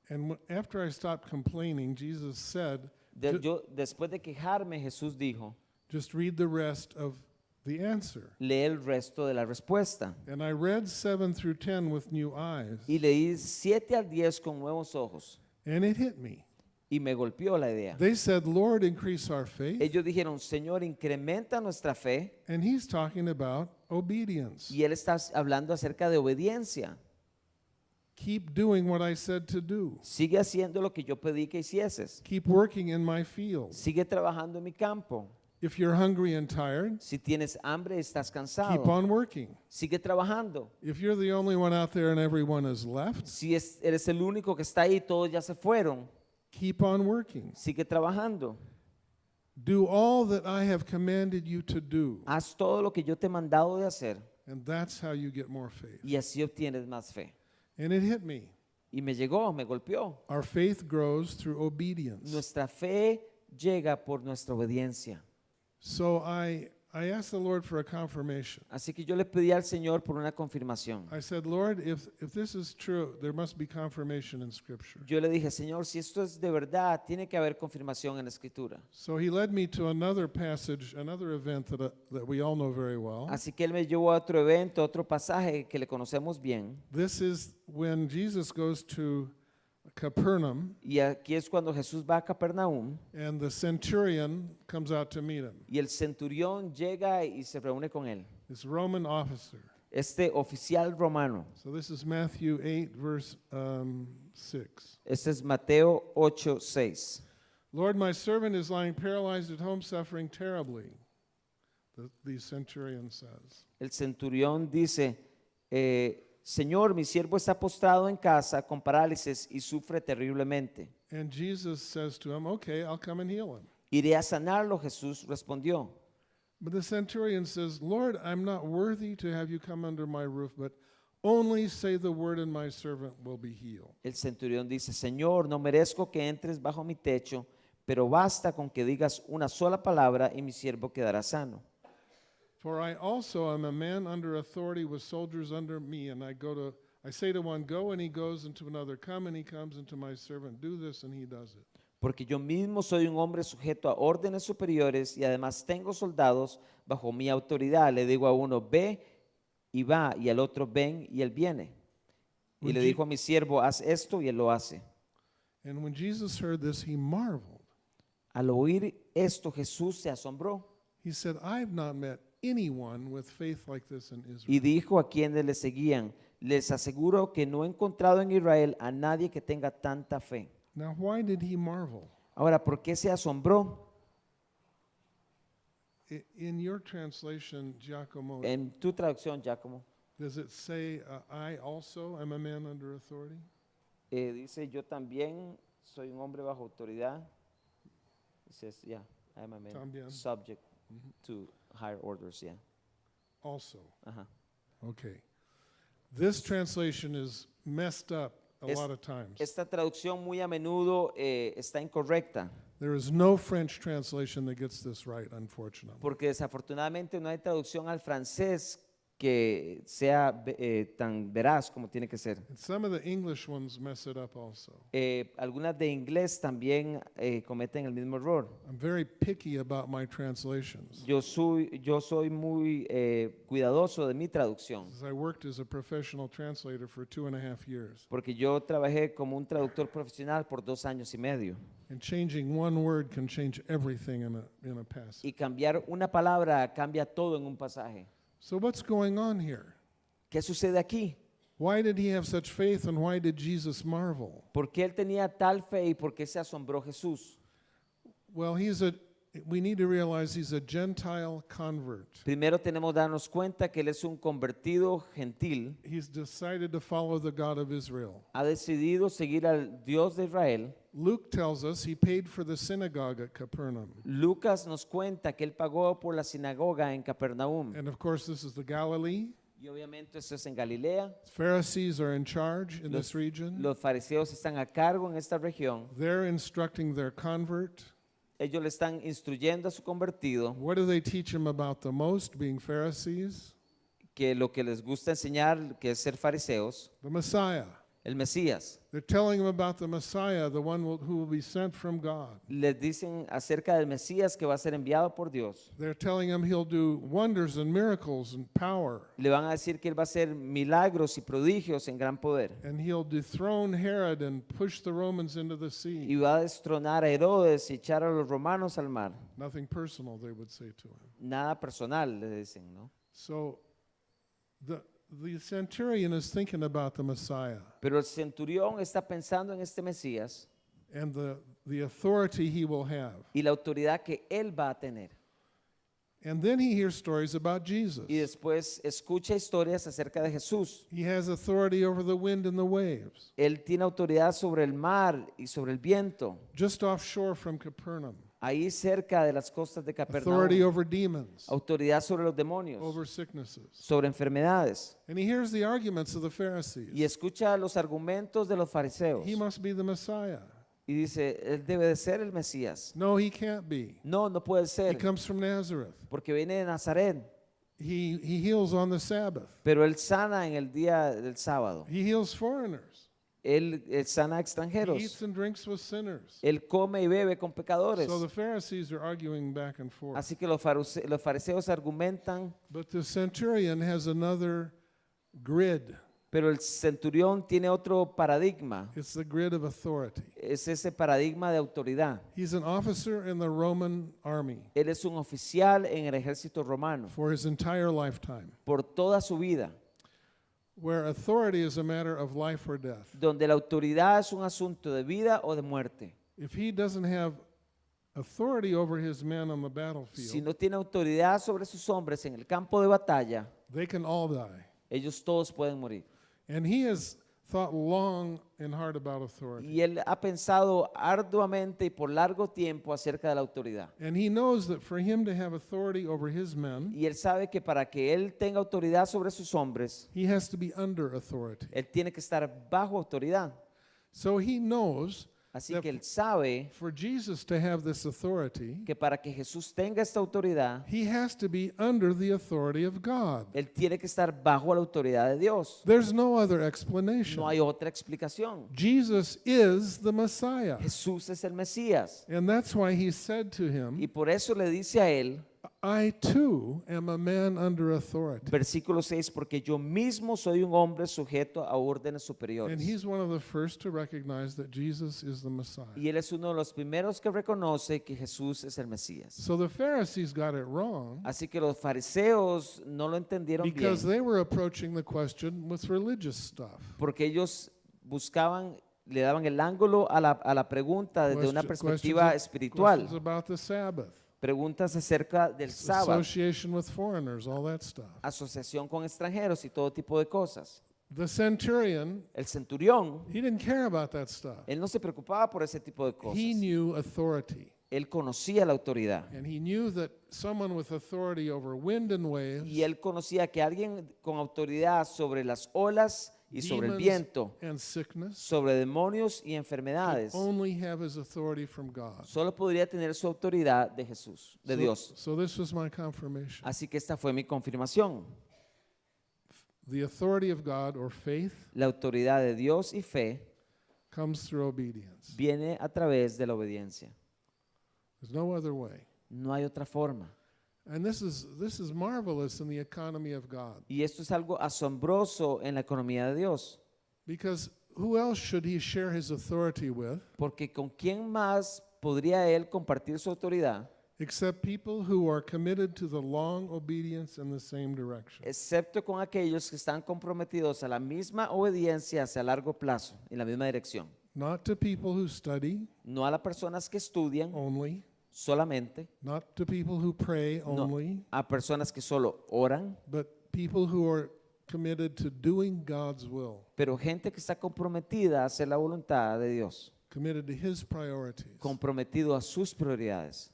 And after I stopped complaining, Jesus said, De- ju- yo, después de quejarme, Jesús dijo, just read the rest of the answer. lee el resto de la respuesta. And I read 7 through 10 with new eyes, Y leí 7 al 10 con nuevos ojos and it hit me. y me golpeó la idea. They said, Lord, increase our faith. Ellos dijeron, Señor, incrementa nuestra fe. And he's talking about obedience. Y Él está hablando acerca de obediencia. Keep doing what I said to do. Sigue haciendo lo que yo pedí que hicieses. Keep working in my field. Sigue trabajando en mi campo. If you're hungry and tired, Si tienes hambre estás keep cansado, on working. sigue trabajando. If you're the only one out there and everyone is left, Si es- eres el único que está ahí, todos ya se fueron, keep on working. sigue trabajando. Do all that I have commanded you to do. Haz todo lo que yo te he mandado de hacer And that's how you get more faith. y así obtienes más fe. And it hit me. Y me llegó, me golpeó. Our faith grows through obedience. Nuestra fe llega por nuestra obediencia. So I, I asked the Lord for a confirmation. Así que yo le pedí al Señor por una confirmación. I said, Lord, if, if this is true, there must be confirmation in Scripture. Yo le dije, Señor, si esto es de verdad, tiene que haber confirmación en la Escritura. So he led me to another passage, another event that, uh, that we all know very well. Así que Él me llevó a otro evento, otro pasaje que le conocemos bien. This is when Jesus goes to Capernaum Y aquí es cuando Jesús va a Capernaum and the centurion comes out to meet him. y el centurión llega y se reúne con él. This Roman officer. Este oficial romano. So this is Matthew 8, verse um, 6. Este es Mateo 8, 6. Lord, my servant is lying paralyzed at home, suffering terribly. The, the centurion says. El centurión dice, eh, Señor, mi siervo está postrado en casa con parálisis y sufre terriblemente. And Jesus says to him, Okay, I'll come and heal him. Iré a sanarlo, Jesús respondió. But the centurion says, Lord, I'm not worthy to have you come under my roof, but only say the word and my servant will be healed. El centurión dice, Señor, no merezco que entres bajo mi techo, pero basta con que digas una sola palabra y mi siervo quedará sano. For I also am a man under authority with soldiers under me, and I go to I say to one, Go, and he goes, and to another, Come, and he comes, and to my servant, Do this, and he does it. Porque yo mismo soy un hombre sujeto a órdenes superiores y además tengo soldados bajo mi autoridad. Le digo a uno, ve y va, y al otro, ven y él viene. Y Would le dijo a mi siervo, haz esto y él lo hace. And when Jesus heard this, he marveled. Al oír esto, Jesús se asombró He said, I've not met anyone with faith like this in Israel. y dijo a quienes le seguían, les aseguro que no he encontrado en Israel a nadie que tenga tanta fe. Now, why did he marvel? Ahora, ¿por qué se asombró? I- In your translation, Giacomo, En tu traducción, Giacomo, does it say, I also am a man under authority? dice, yo también soy un hombre bajo autoridad. It says, yeah, I am a man También. subject Mhm. to higher orders, yeah. Also. Ajá. Okay. This translation is messed up a Es- lot of times. Esta traducción muy a menudo eh, está incorrecta, There is no French translation that gets this right, unfortunately. porque desafortunadamente no hay traducción al francés que sea eh, tan veraz como tiene que ser. And some of the English ones mess it up also. Eh, algunas de inglés también eh, cometen el mismo error. I'm very picky about my translations. Yo soy, yo soy muy cuidadoso de mi traducción, I worked as a professional translator for two and a half years, porque yo trabajé como un traductor profesional por dos años y medio. and changing one word can change everything in a, in a passage. Y cambiar una palabra cambia todo en un pasaje. So, what's going on here? ¿Qué sucede aquí? Why did he have such faith, and why did Jesus marvel? ¿Por qué él tenía tal fe y por qué se asombró Jesús? Well, he's a, we need to realize he's a Gentile convert. Primero tenemos que darnos cuenta que él es un convertido gentil, He's decided to follow the God of Israel. ha decidido seguir al Dios de Israel. Luke tells us he paid for the synagogue at Capernaum. Lucas nos cuenta que él pagó por la sinagoga en Capernaum. And of course, this is the Galilee. Y obviamente esto es en Galilea. Pharisees are in charge in Los, this region. los fariseos están a cargo en esta región. They're instructing their convert. Ellos le están instruyendo a su convertido What do they teach him about the most, being Pharisees? que lo que les gusta enseñar, que es ser fariseos, The Messiah. El Mesías. They're telling him about the Messiah, the one will- who will be sent from God. Les dicen acerca del Mesías que va a ser enviado por Dios. They're telling him he'll do wonders and miracles and power, Le van a decir que él va a hacer milagros y prodigios en gran poder. and he'll dethrone Herod and push the Romans into the Y sea. va a destronar a Herodes y echar a los romanos al mar. Nothing personal, they would say to him. Nada personal, le dicen, ¿no? So the, the centurion is thinking about the Messiah Pero el centurión está pensando en este Mesías and the, the authority he will have. y la autoridad que él va a tener. And then he hears stories about Jesus. Y después escucha historias acerca de Jesús. He has authority over the wind and the waves. Él tiene autoridad sobre el mar y sobre el viento, Just offshore from Capernaum. Ahí cerca de las costas de Authority Capernaum. over demons, Autoridad sobre los demonios, over sicknesses. sobre enfermedades. And he hears the arguments of the Pharisees. Y escucha los argumentos de los fariseos. He must be the Messiah. Y dice, él debe de ser el Mesías. No, he can't be. No, no puede He ser, comes from Nazareth. porque viene de Nazaret. He, he heals on the Sabbath. Pero él sana en el día del sábado. He heals foreigners. Él, él sana a He eats extranjeros. and drinks with sinners. Él come y bebe con pecadores. So the Pharisees are arguing back and forth. Así que los fariseos argumentan, But the centurion has another grid. pero el centurión tiene otro paradigma. It's the grid of authority. Es ese paradigma de autoridad. He's an officer in the Roman army Él es un oficial en el ejército romano for his entire lifetime, por toda su vida, where authority is a matter of life or death. donde la autoridad es un asunto de vida o de muerte. If he doesn't have authority over his men on the Si battlefield, no tiene autoridad sobre sus hombres en el campo de batalla, they can all die. ellos todos pueden morir. And he has thought long and hard about authority. Y él ha pensado arduamente y por largo tiempo acerca de la autoridad. And he knows that for him to have authority over his men, Y él sabe que para que él tenga autoridad sobre sus hombres, he has to be under authority. él tiene que estar bajo autoridad. So he knows Así que él sabe for Jesus to have this authority, que para que Jesús tenga esta autoridad, he has to be under the authority of God. él tiene que estar bajo la autoridad de Dios. There's no other explanation. No hay otra explicación. Jesus is the Messiah. Jesús es el Mesías. And that's why he said to him, Y por eso le dice a él, I too am a man under authority. versículo 6, porque yo mismo soy un hombre sujeto a órdenes And superiores. he's one of the first to recognize that Jesus is the Messiah. Y él es uno de los primeros que reconoce que Jesús es el Mesías. So the Pharisees got it wrong Así que los fariseos no lo entendieron bien because they were approaching the question with religious stuff. porque ellos buscaban le daban el ángulo a la, a la pregunta desde una perspectiva espiritual. About the Sabbath, Preguntas acerca del sábado, association with foreigners, all that stuff. asociación con extranjeros y todo tipo de cosas. The centurion, El centurión, he didn't care about that stuff. él no se preocupaba por ese tipo de cosas. He knew authority. Él conocía la autoridad. And he knew that someone with authority over wind and waves Y él conocía que alguien con autoridad sobre las olas y sobre el viento, sobre demonios y enfermedades, only have his authority from God. solo podría tener su autoridad de Jesús, de So- Dios. So this was my confirmation. Así que esta fue mi confirmación. The authority of God or faith La autoridad de Dios y fe comes through obedience. viene a través de la obediencia. There's no other way. No hay otra forma. And this is this is marvelous in the economy of God Y esto es algo asombroso en la economía de Dios. because who else should he share his authority with Porque con quién más podría él compartir su autoridad, except people who are committed to the long obedience in the same direction. excepto con aquellos que están comprometidos a la misma obediencia hacia largo plazo, en la misma dirección. Not to people who study No a las personas que estudian only, solamente, not to people who pray no only, a personas que solo oran, but people who are committed to doing God's will, pero gente que está comprometida a hacer la voluntad de Dios, committed to his priorities. comprometido a sus prioridades.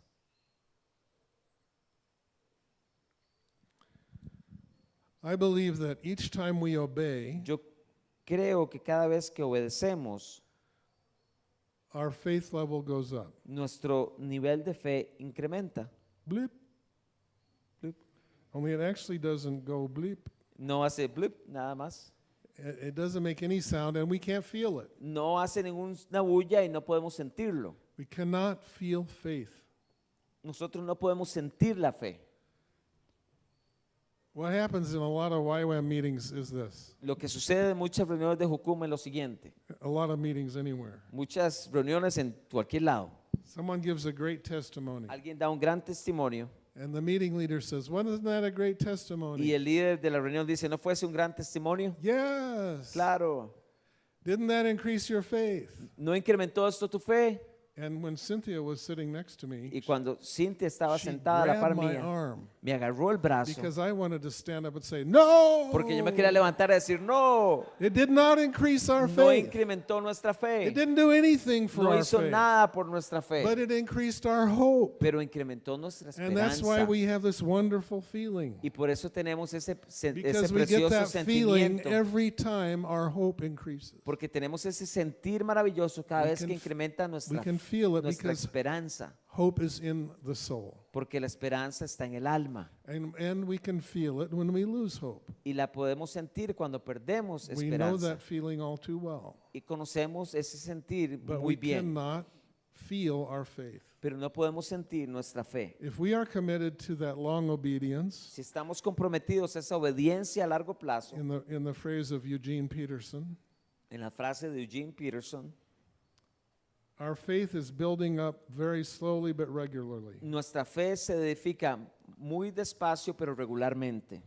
I believe that each time we obey, Yo creo que cada vez que obedecemos, our faith level goes up. nuestro nivel de fe incrementa. Bleep. Bloop. Only it actually doesn't go bleep. No hace blip, nada más. It, it doesn't make any sound and we can't feel it. No hace ninguna bulla y no podemos sentirlo. We cannot feel faith. Nosotros no podemos sentir la fe. What happens in a lot of YWAM meetings is this Lo que sucede en muchas reuniones de Jucum es lo siguiente. a lot of meetings anywhere. Muchas reuniones en cualquier lado. Someone gives a great testimony, Alguien da un gran testimonio and the meeting leader says, Wasn't that a great y testimony? el líder de la reunión dice, ¿no fuese un gran testimonio? Yes. Claro. Didn't that increase your faith? ¿No incrementó esto tu fe? And when Cynthia was sitting next to me, Y cuando Cintia estaba she sentada a la par grabbed my mía, arm me agarró el brazo because I wanted to stand up and say, No! porque yo me quería levantar y decir, no, It did not increase our no faith. incrementó nuestra fe. It didn't do anything for No our hizo faith. nada por nuestra fe, But it increased our hope. pero incrementó nuestra And that's why esperanza. we have this wonderful feeling. Y por eso tenemos ese, se- ese Because we get precioso that feeling sentimiento. every time our hope increases. Porque tenemos ese sentir maravilloso cada We vez can que f- incrementa We nuestra, can feel it nuestra because esperanza. hope is in the soul. Porque la esperanza está en el alma. And, and we can feel it when we lose hope. Y la podemos sentir cuando perdemos We know esperanza. that feeling all too well. Y conocemos ese sentir But muy we bien. cannot feel our faith. Pero no podemos sentir nuestra fe. If we are committed to that long obedience, Si estamos comprometidos a esa obediencia a largo plazo, in the, in the phrase of Eugene Peterson, en la frase de Eugene Peterson, our faith is building up very slowly but regularly. nuestra fe se edifica muy despacio pero regularmente.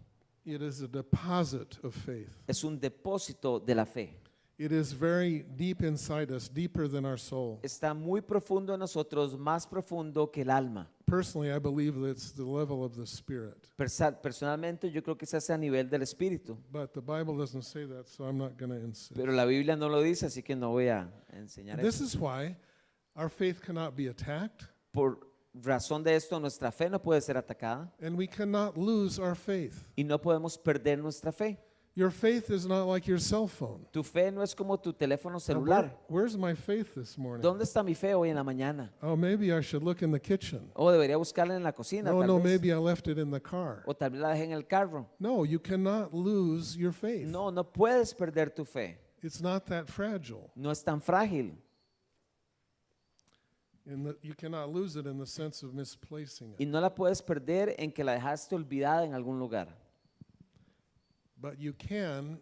It is a deposit of faith. Es un depósito de la fe. It is very deep inside us, deeper than our soul. Está muy profundo en nosotros, más profundo que el alma. Personally, I believe that it's the level of the spirit. Persa- Personalmente yo creo que se hace a nivel del espíritu, But the Bible doesn't say that, so I'm not going to insist. pero la Biblia no lo dice, así que no voy a enseñar This eso. is why our faith cannot be attacked, Por razón de esto, nuestra fe no puede ser atacada and we cannot lose our faith. y no podemos perder nuestra fe. Your faith is not like your cell phone. Tu fe no es como tu teléfono celular. where- where's my faith this morning? ¿Dónde está mi fe hoy en la mañana? Oh, maybe I should look in the kitchen. O debería buscarla en la cocina, No, tal no, vez. maybe I left it in the car. O tal vez la dejé en el carro. No, you cannot lose your faith. No, no puedes perder tu fe. It's not that fragile. No es tan frágil. The, you cannot lose it in the sense of misplacing Y it. no la puedes perder en que la dejaste olvidada en algún lugar. But you can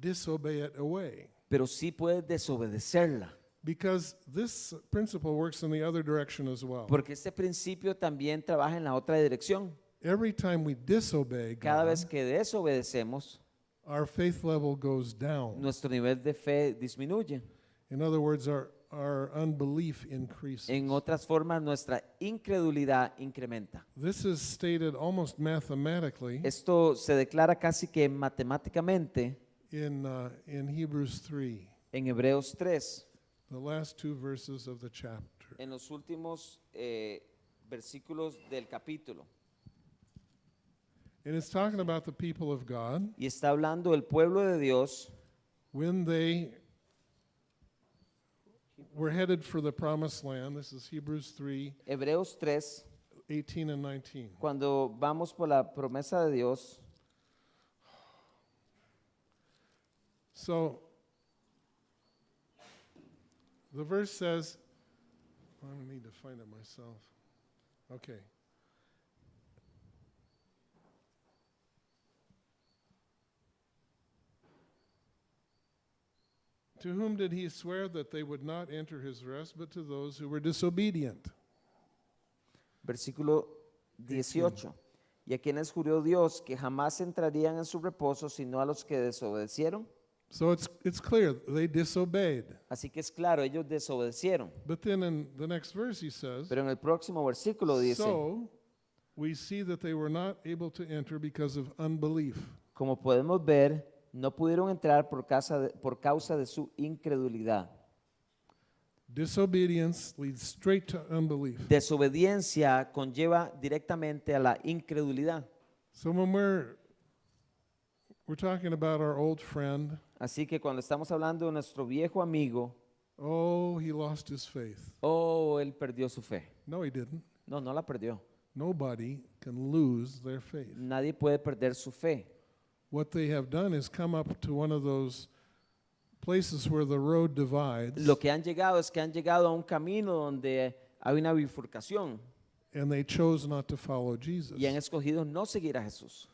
disobey it away. Pero sí puedes desobedecerla. Because this principle works in the other direction as well. Porque este principio también trabaja en la otra dirección. Every time we disobey Cada God, vez que desobedecemos, our faith level goes down. nuestro nivel de fe disminuye. In other words, our, our unbelief increases. En otras formas, nuestra incredulidad incrementa. This is stated almost mathematically Esto se declara casi que matemáticamente in, uh, in Hebrews 3, en Hebreos 3, the last two verses of the chapter. en los últimos eh, versículos del capítulo. And it's talking about the people of God Y está hablando del pueblo de Dios when they were headed for the promised land. This is Hebrews 3 Hebreos 3, 18 and 19. cuando vamos por la promesa de Dios, So the verse says, I'm going to need to find it myself. Okay. To whom did he swear that they would not enter his rest, but to those who were disobedient? versículo 18. Y a quienes juró Dios que jamás entrarían en su reposo, sino a los que desobedecieron. So it's, it's clear they disobeyed. Así que es claro, ellos desobedecieron. But then in the next verse he says, Pero en el próximo versículo dice, So we see that they were not able to enter because of unbelief. como podemos ver, no pudieron entrar por causa de, por causa de su incredulidad. Disobedience leads straight to unbelief. Desobediencia conlleva directamente a la incredulidad. So when we're we're talking about our old friend, Así que cuando estamos hablando de nuestro viejo amigo, oh, he lost his faith. oh, él perdió su fe. No, he didn't. No, no la perdió. Nobody can lose their faith. Nadie puede perder su fe. Lo que han llegado es que han llegado a un camino donde hay una bifurcación and they chose not to follow Jesus. y han escogido no seguir a Jesús.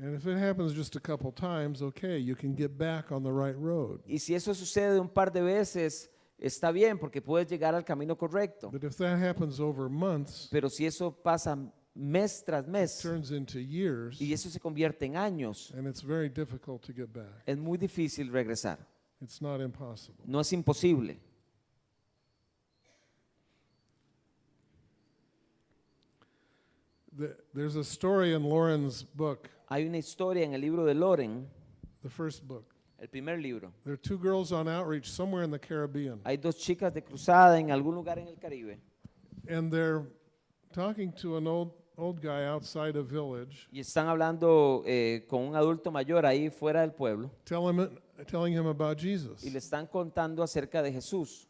And if it happens just a couple times, okay, you can get back on the right road. Y si eso sucede un par de veces, está bien porque puedes llegar al camino correcto. But if that happens over months, Pero si eso pasa mes tras mes turns into years, y eso se convierte en años, and it's very difficult to get back. es muy difícil regresar. It's not impossible. No es imposible. The, there's a story in Lauren's book, Hay una historia en el libro de Loren, the first book. el primer libro. There are two girls on outreach somewhere in the Caribbean, Hay dos chicas de cruzada en algún lugar en el Caribe and they're talking to an old old guy outside a village, y están hablando eh, con un adulto mayor ahí fuera del pueblo tell him telling him about Jesus. y le están contando acerca de Jesús.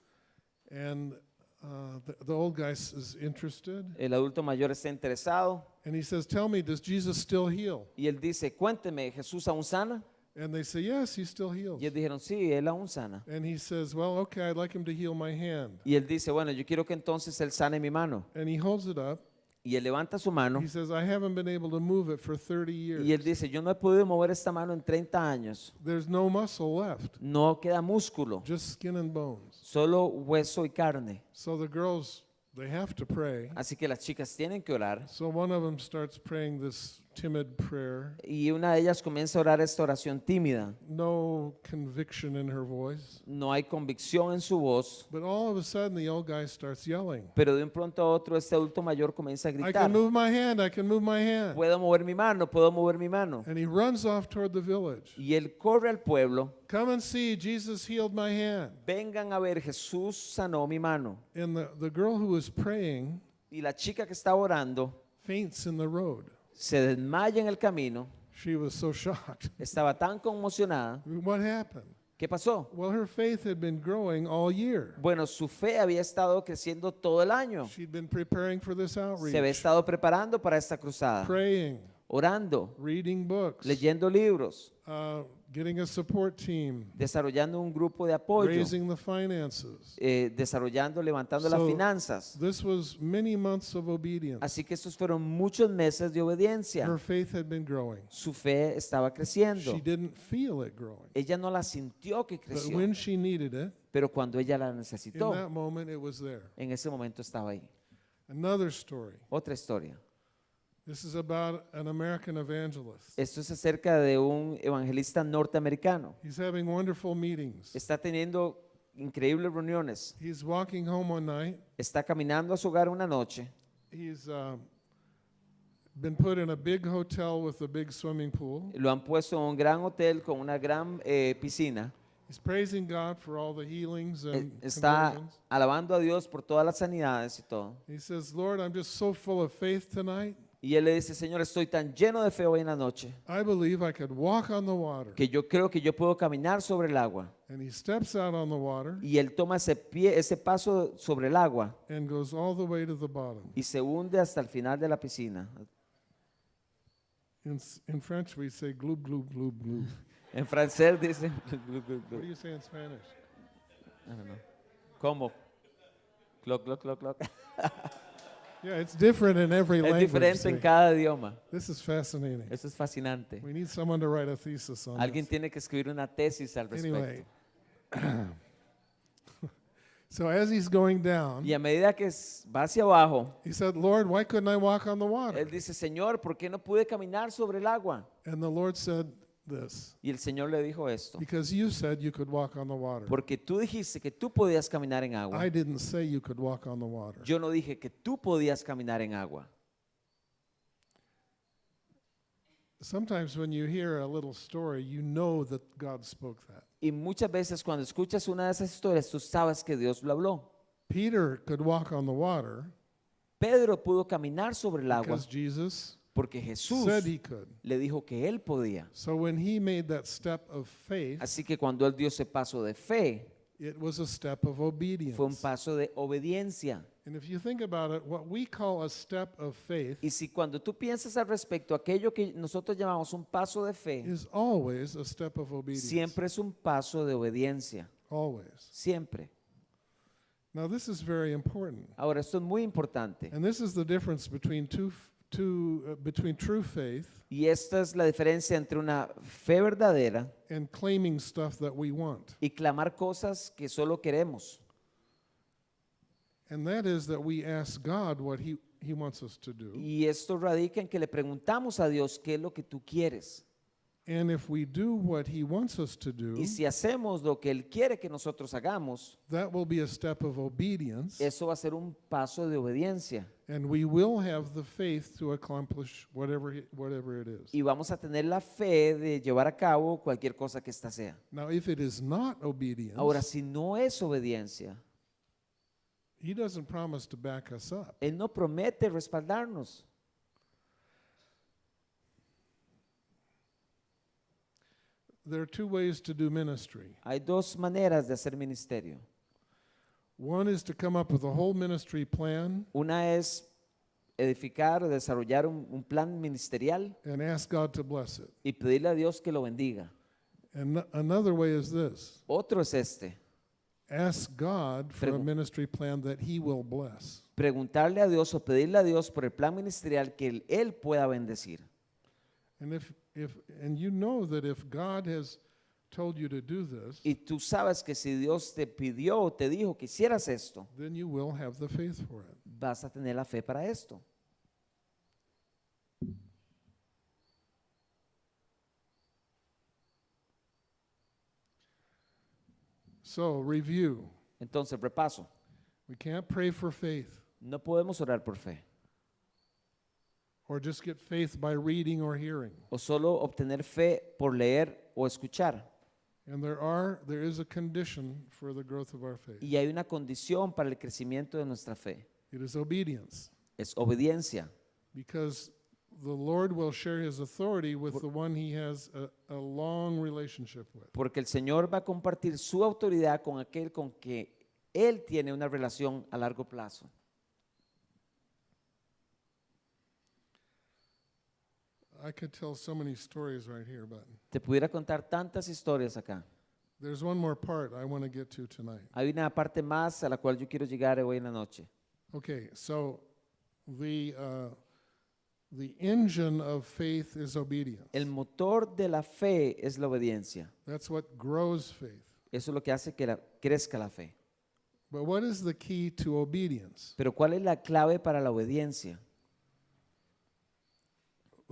And uh, the, the old guy is interested, El adulto mayor está interesado and he says, "Tell me, does Jesus still heal?" y él dice, cuénteme, ¿Jesús aún sana? And they say, "Yes, he still heals." Y ellos dijeron, sí, él aún sana. And he says, "Well, okay, I'd like him to heal my hand." Y él dice, bueno, yo quiero que entonces él sane mi mano. And he holds it up. Y él levanta su mano He says, "I haven't been able to move it for 30 years. y él dice, yo no he podido mover esta mano en 30 años. There's no muscle left, No queda músculo, just skin and bones." solo hueso y carne. So the girls, they have to pray. Así que las chicas tienen que orar. So one of them starts praying this timid prayer, Y una de ellas comienza a orar esta oración tímida. no conviction in her voice. No hay convicción en su voz, But all of a sudden, the old guy starts yelling, pero de un pronto a otro este adulto mayor comienza a I gritar. can move my hand, I can move my hand. Puedo mover mi mano, puedo mover mi mano. And he runs off toward the village. Y él corre al pueblo. Come and see, Jesus healed my hand. Vengan a ver, Jesús sanó mi mano. And the, the girl who was praying Y la chica que estaba orando faints in the road. Se desmaya en el camino. She was so shocked. Estaba tan conmocionada. What happened? ¿Qué pasó? Well, her faith had been growing all year. Bueno, su fe había estado creciendo todo el año. She'd been preparing for this Se había outreach, estado preparando para esta cruzada, praying, orando, reading books, leyendo libros, uh, getting a support team, desarrollando un grupo de apoyo, raising the finances. eh, desarrollando, levantando las finanzas. This was many months of obedience. Así que estos fueron muchos meses de obediencia. Her faith had been growing. Su fe estaba creciendo. She didn't feel it growing. Ella no la sintió que But creció, when she needed it, pero cuando ella la in necesitó, that moment, it was there. en ese momento estaba ahí. Another story. Otra historia. This is about an American evangelist. Esto es acerca de un evangelista norteamericano. He's having wonderful meetings. Está teniendo increíbles reuniones. He's walking home one night. Está caminando a su hogar una noche. He's uh, been put in a big hotel with a big swimming pool. Lo han puesto en un gran hotel con una gran eh, piscina. He's praising God for all the healings Eh, and Está conversions. alabando a Dios por todas las sanidades y todo. He says, Lord, I'm just so full of faith tonight. Y él le dice, Señor, estoy tan lleno de fe hoy en la noche I believe I could walk on the water. que yo creo que yo puedo caminar sobre el agua. And he steps out on the water Y él toma ese, pie, ese paso sobre el agua and goes all the way to the bottom. y se hunde hasta el final de la piscina. In, s- in French, we say gloob, gloob, gloob, gloob. En francés dice... What do you say in Spanish? I don't know. ¿Cómo? Cloc, cloc, cloc, cloc. Yeah, it's different in every Es language. diferente en see. cada idioma. This is fascinating. Eso es fascinante. We need someone to write a thesis on Alguien this. tiene que escribir una tesis al Anyway, respecto. so as he's going down, Y a medida que s- va hacia abajo, he said, Lord, why couldn't I walk on the water? él dice, Señor, ¿por qué no pude caminar sobre el agua? And the Lord said this, Y el Señor le dijo esto. because you said you could walk on the water. Porque tú dijiste que tú podías caminar en agua. I didn't say you could walk on the water. Yo no dije que tú podías caminar en agua. Sometimes when you hear a little story, you know that God spoke that. Y muchas veces cuando escuchas una de esas historias, tú sabes que Dios lo habló. Peter could walk on the water Pedro pudo caminar sobre el agua because Jesus porque Jesús said he could. le dijo que él podía. So when he made that step of faith, Así que cuando él dio ese paso de fe, it was a step of obedience. fue un paso de obediencia. And if you think about it, what we call a step of faith Y si cuando tú piensas al respecto, aquello que nosotros llamamos un paso de fe, is always a step of obedience. siempre es un paso de obediencia. Always. Siempre. Now this is very important. Ahora, esto es muy importante. And this is the difference between two, two uh, between true faith Y esta es la diferencia entre una fe verdadera and claiming stuff that we want. y clamar cosas que solo queremos. And that is that we ask God what he, he wants us to do. Y esto radica en que le preguntamos a Dios qué es lo que tú quieres. And if we do what he wants us to do, Y si hacemos lo que Él quiere que nosotros hagamos, that will be a step of obedience. eso va a ser un paso de obediencia. And we will have the faith to accomplish whatever, it is. Y vamos a tener la fe de llevar a cabo cualquier cosa que ésta sea. Now, if it is not obedience, Ahora, si no es obediencia, he doesn't promise to back us up. Él no promete respaldarnos. There are two ways to do ministry. Hay dos maneras de hacer ministerio. One is to come up with a whole ministry plan Una es edificar o desarrollar un, un plan ministerial and ask God to bless it. y pedirle a Dios que lo bendiga. And no- another way is this Otro es este, ask God for a Pregu- ministry plan that he will bless. preguntarle a Dios o pedirle a Dios por el plan ministerial que él, él pueda bendecir. And if, if, and you know that if God has told you to do this, Y tú sabes que si Dios te pidió o te dijo que hicieras esto, then you will have the faith for it. vas a tener la fe para esto. So, review. Entonces, repaso. We can't pray for faith No podemos orar por fe or just get faith by reading or hearing. o solo obtener fe por leer o escuchar. And there are there is a condition for the growth of our faith. Y hay una condición para el crecimiento de nuestra fe. It is obedience. Es obediencia. Because the Lord will share his authority with the one he has a, a long relationship with. Porque el Señor va a compartir su autoridad con aquel con que Él tiene una relación a largo plazo. I could tell so many stories right here, but Te pudiera contar tantas historias acá. there's one more part I want to get to tonight. Hay una parte más a la cual yo quiero llegar hoy en la noche. Okay, so the uh, the engine of faith is obedience. El motor de la fe es la obediencia. That's what grows faith. Eso es lo que hace que la- crezca la fe. But what is the key to obedience? Pero ¿cuál es la clave para la obediencia?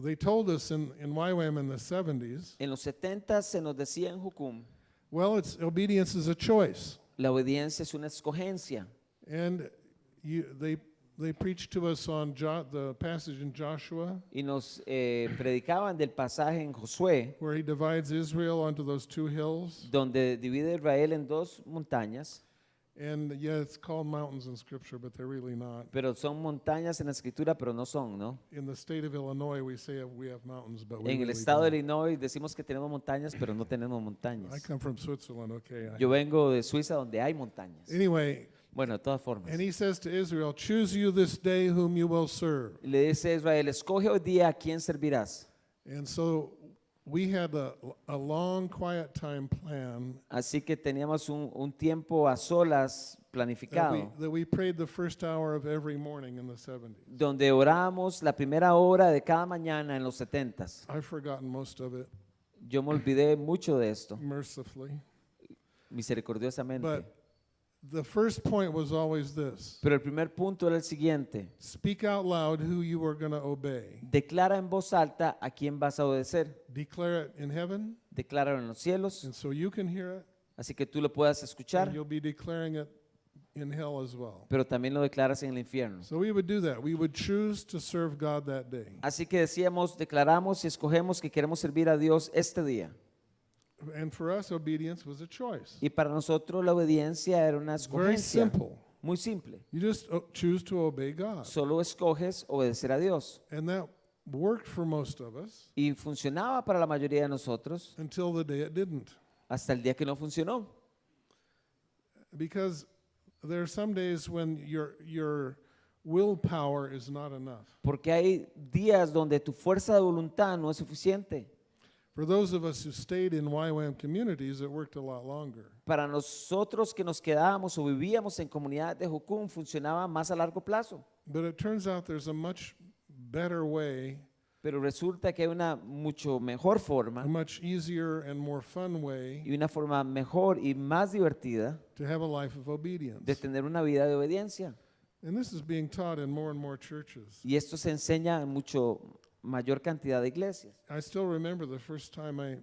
They told us in, in YWAM in the 70s, En los 70 se nos decía en Jucum well, it's obedience is a choice. La obediencia es una escogencia. And you, they, they preached to us on jo- the passage in Joshua Y nos eh, predicaban del pasaje en Josué, where he divides Israel onto those two hills. donde divide Israel en dos montañas, And yeah, it's called mountains in Scripture, but they're really not. pero son montañas en la escritura, pero no son, ¿no? In the state of Illinois, we say we have mountains, but we En el really estado de don't. Illinois decimos que tenemos montañas, pero no tenemos I montañas. come from Switzerland, okay. I- Yo vengo de Suiza donde hay montañas. Anyway, Bueno, de todas formas. and he says to Israel, Choose you this day whom you will serve. Le dice a Israel, escoge hoy día a quién servirás. And so we had a, a long quiet time plan Así que teníamos un, un tiempo a solas that we, planificado, that we prayed the first hour of every morning in the 70s. donde oramos la primera hora de cada mañana en los setentas. I've forgotten most of it, Yo me olvidé mucho de esto, mercifully. misericordiosamente. But the first point was always this Pero el primer punto era el siguiente. speak out loud who you are going to obey. Declara en voz alta a quién vas a obedecer. Declare it in heaven, Decláralo en los cielos, and so you can hear it, así que tú lo puedas and escuchar, you'll be declaring it in hell as well. pero también lo declaras en el infierno. So we would do that. We would choose to serve God that day. Así que decíamos, declaramos y escogemos que queremos servir a Dios este día. And for us, obedience was a choice. Y para nosotros la obediencia era una very escogencia. simple. Muy simple. You just uh, choose to obey God. Solo escoges obedecer a Dios. And that worked for most of us Y funcionaba para la mayoría de nosotros until the day it didn't. hasta el día que no funcionó. Because there are some days when your, your willpower is not enough. Porque hay días donde tu fuerza de voluntad no es suficiente. For those of us who stayed in YWAM communities, it worked a lot longer. Para nosotros que nos quedábamos o vivíamos en comunidades de Jucún funcionaba más a largo plazo. But it turns out there's a much better way, Pero resulta que hay una mucho mejor forma a much easier and more fun way y una forma mejor y más divertida to have a life of obedience. de tener una vida de obediencia. And this is being taught in more and more churches. Y esto se enseña en mucho mayor cantidad de iglesias. I still remember the first time I,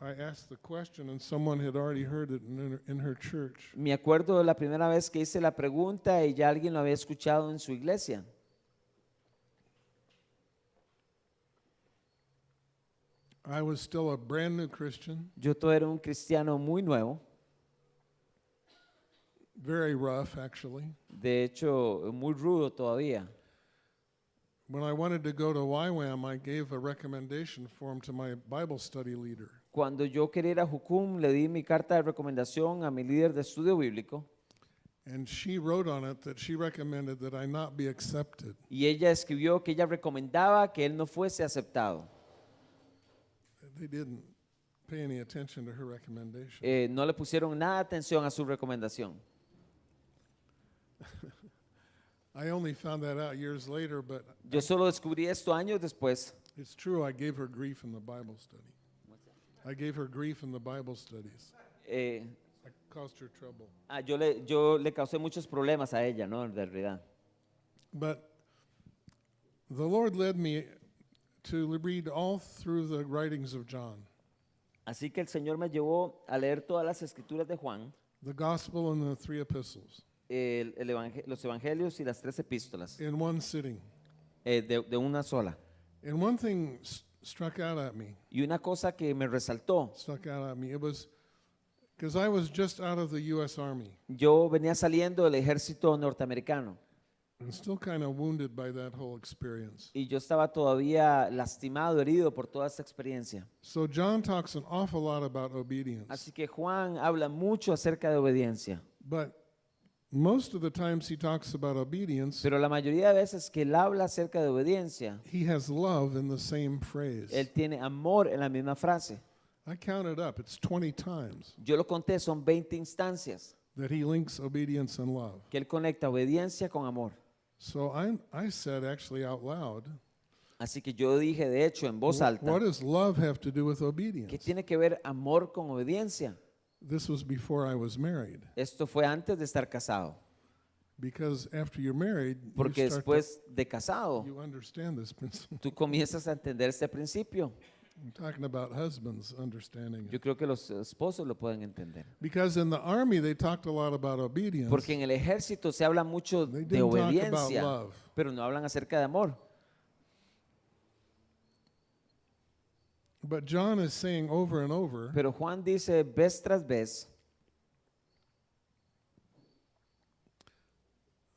I asked the question and someone had already heard it in her, in her church. Me acuerdo de la primera vez que hice la pregunta y ya alguien lo había escuchado en su iglesia. I was still a brand new Christian, Yo todavía era un cristiano muy nuevo, very rough actually. de hecho muy rudo todavía. When I wanted to go to YWAM, I gave a recommendation form to my Bible study leader. Cuando yo quería ir a Jucum, le di mi carta de recomendación a mi líder de estudio bíblico And she wrote on it that she recommended that I not be accepted. y ella escribió que ella recomendaba que él no fuese aceptado. They didn't pay any attention to her recommendation. Eh, no le pusieron nada atención a su recomendación. I only found that out years later, but Yo solo descubrí esto años después. it's true. I gave her grief in the Bible study. I gave her grief in the Bible studies. Eh, I caused her trouble. ah, yo, le, yo le causé muchos problemas a ella, ¿no? En realidad. But the Lord led me to read all through the writings of John, Así que el Señor me llevó a leer todas las escrituras de Juan, the gospel and the three epistles, el- el evangel- los evangelios y las tres epístolas, in one sitting. eh, de, de una sola. And one thing s- struck out at me, Y una cosa que me resaltó, struck out at me. It was because I was just out of the U.S. Army yo venía saliendo del ejército norteamericano and still kind of wounded by that whole experience. y yo estaba todavía lastimado, herido por toda esta experiencia. So John talks an awful lot about obedience, Así que Juan habla mucho acerca de obediencia, but most of the times he talks about obedience, pero la mayoría de veces que él habla acerca de obediencia, he has love in the same phrase. él tiene amor en la misma frase. I counted up; it's 20 times Yo lo conté, son 20 instancias that he links obedience and love. que él conecta obediencia con amor. So I, I said actually out loud, Así que yo dije, de hecho, en voz "Wh- alta, what does love have to do with ¿qué obedience? tiene que ver amor con obediencia? This was before I was married. Esto fue antes de estar casado, Because after you're married, you, porque to- después de casado, you understand this principle. tú comienzas a entender este principio. I'm talking about husbands understanding Yo it. creo que los esposos lo pueden entender. Because in the army, they talked a lot about obedience. Porque en el ejército se habla mucho They de didn't talk about obediencia, love. pero no hablan acerca de amor. But John is saying over and over Pero Juan dice vez tras vez,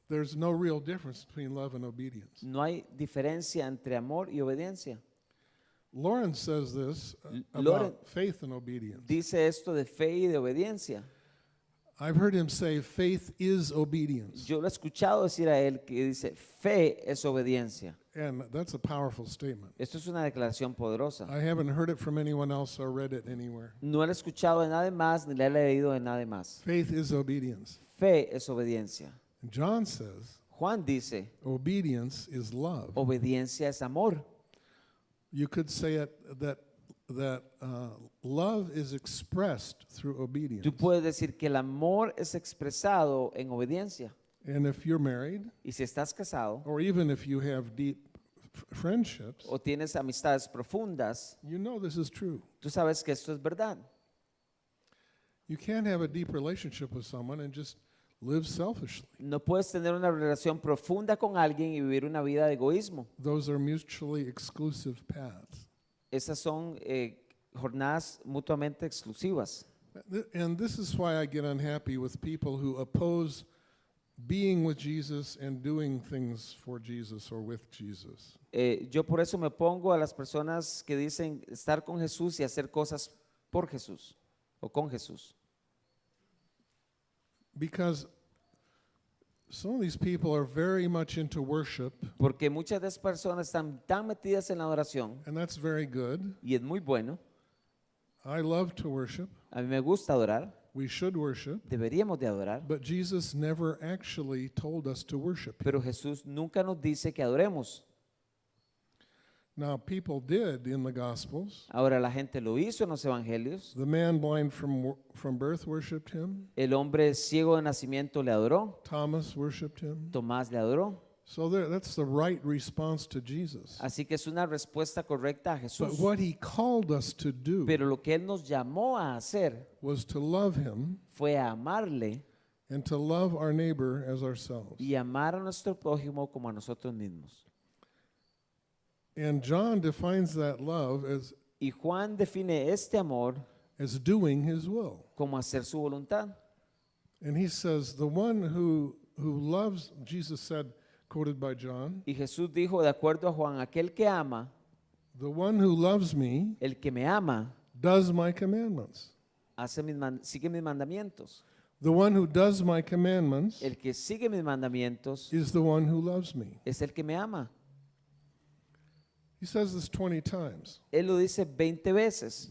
there's no real difference between love and obedience. no hay diferencia entre amor y obediencia. Lawrence says this uh, about Lauren- faith and obedience. Dice esto de fe y de obediencia. I've heard him say faith is obedience. Yo lo he escuchado decir a él que dice fe es obediencia. And that's a powerful statement. Esto es una declaración poderosa. I haven't heard it from anyone else or read it anywhere. No lo he escuchado de nadie más ni le he leído de nadie más. Faith is obedience. Fe es obediencia. John says Juan dice, obedience is love. obediencia es amor. You could say it that that uh, love is expressed through obedience. Tú puedes decir que el amor es expresado en obediencia. And if you're married, Y si estás casado or even if you have deep friendships, o tienes amistades profundas, you know this is true. tú sabes que esto es verdad. You can't have a deep relationship with someone and just live selfishly. No puedes tener una relación profunda con alguien y vivir una vida de egoísmo. Those are mutually exclusive paths. Esas son eh, jornadas mutuamente exclusivas. And this is why I get unhappy with people who oppose being with Jesus and doing things for Jesus or with Jesus. Eh, yo por eso me pongo a las personas que dicen estar con Jesús y hacer cosas por Jesús o con Jesús. Because some of these people are very much into worship, Porque muchas de esas personas están tan metidas en la adoración and that's very good. y es muy bueno. I love to worship. A mí me gusta adorar, We should worship. deberíamos de adorar, But Jesus never actually told us to worship. him. pero Jesús nunca nos dice que adoremos. Now, people did in the Gospels. Ahora la gente lo hizo en los evangelios. The man blind from, from birth worshiped him. El hombre ciego de nacimiento le adoró, Thomas worshiped him. Tomás le adoró. So there, that's the right response to Jesus. Así que es una respuesta correcta a But Jesús. what he called us to do Pero lo que Él nos llamó a hacer was to love him fue a amarle and to love our neighbor as ourselves. y amar a nuestro prójimo como a nosotros mismos. And John defines that love as, Y Juan define este amor as doing his will. como hacer su voluntad. And he says, the one who, who loves, Jesus said, quoted by John, Y Jesús dijo, de acuerdo a Juan, aquel que ama, the one who loves me el que me ama, does my commandments. hace mis man- sigue mis mandamientos. The one who does my commandments El que sigue mis mandamientos is the one who loves me. es el que me ama. He says this 20 times. Él lo dice 20 veces.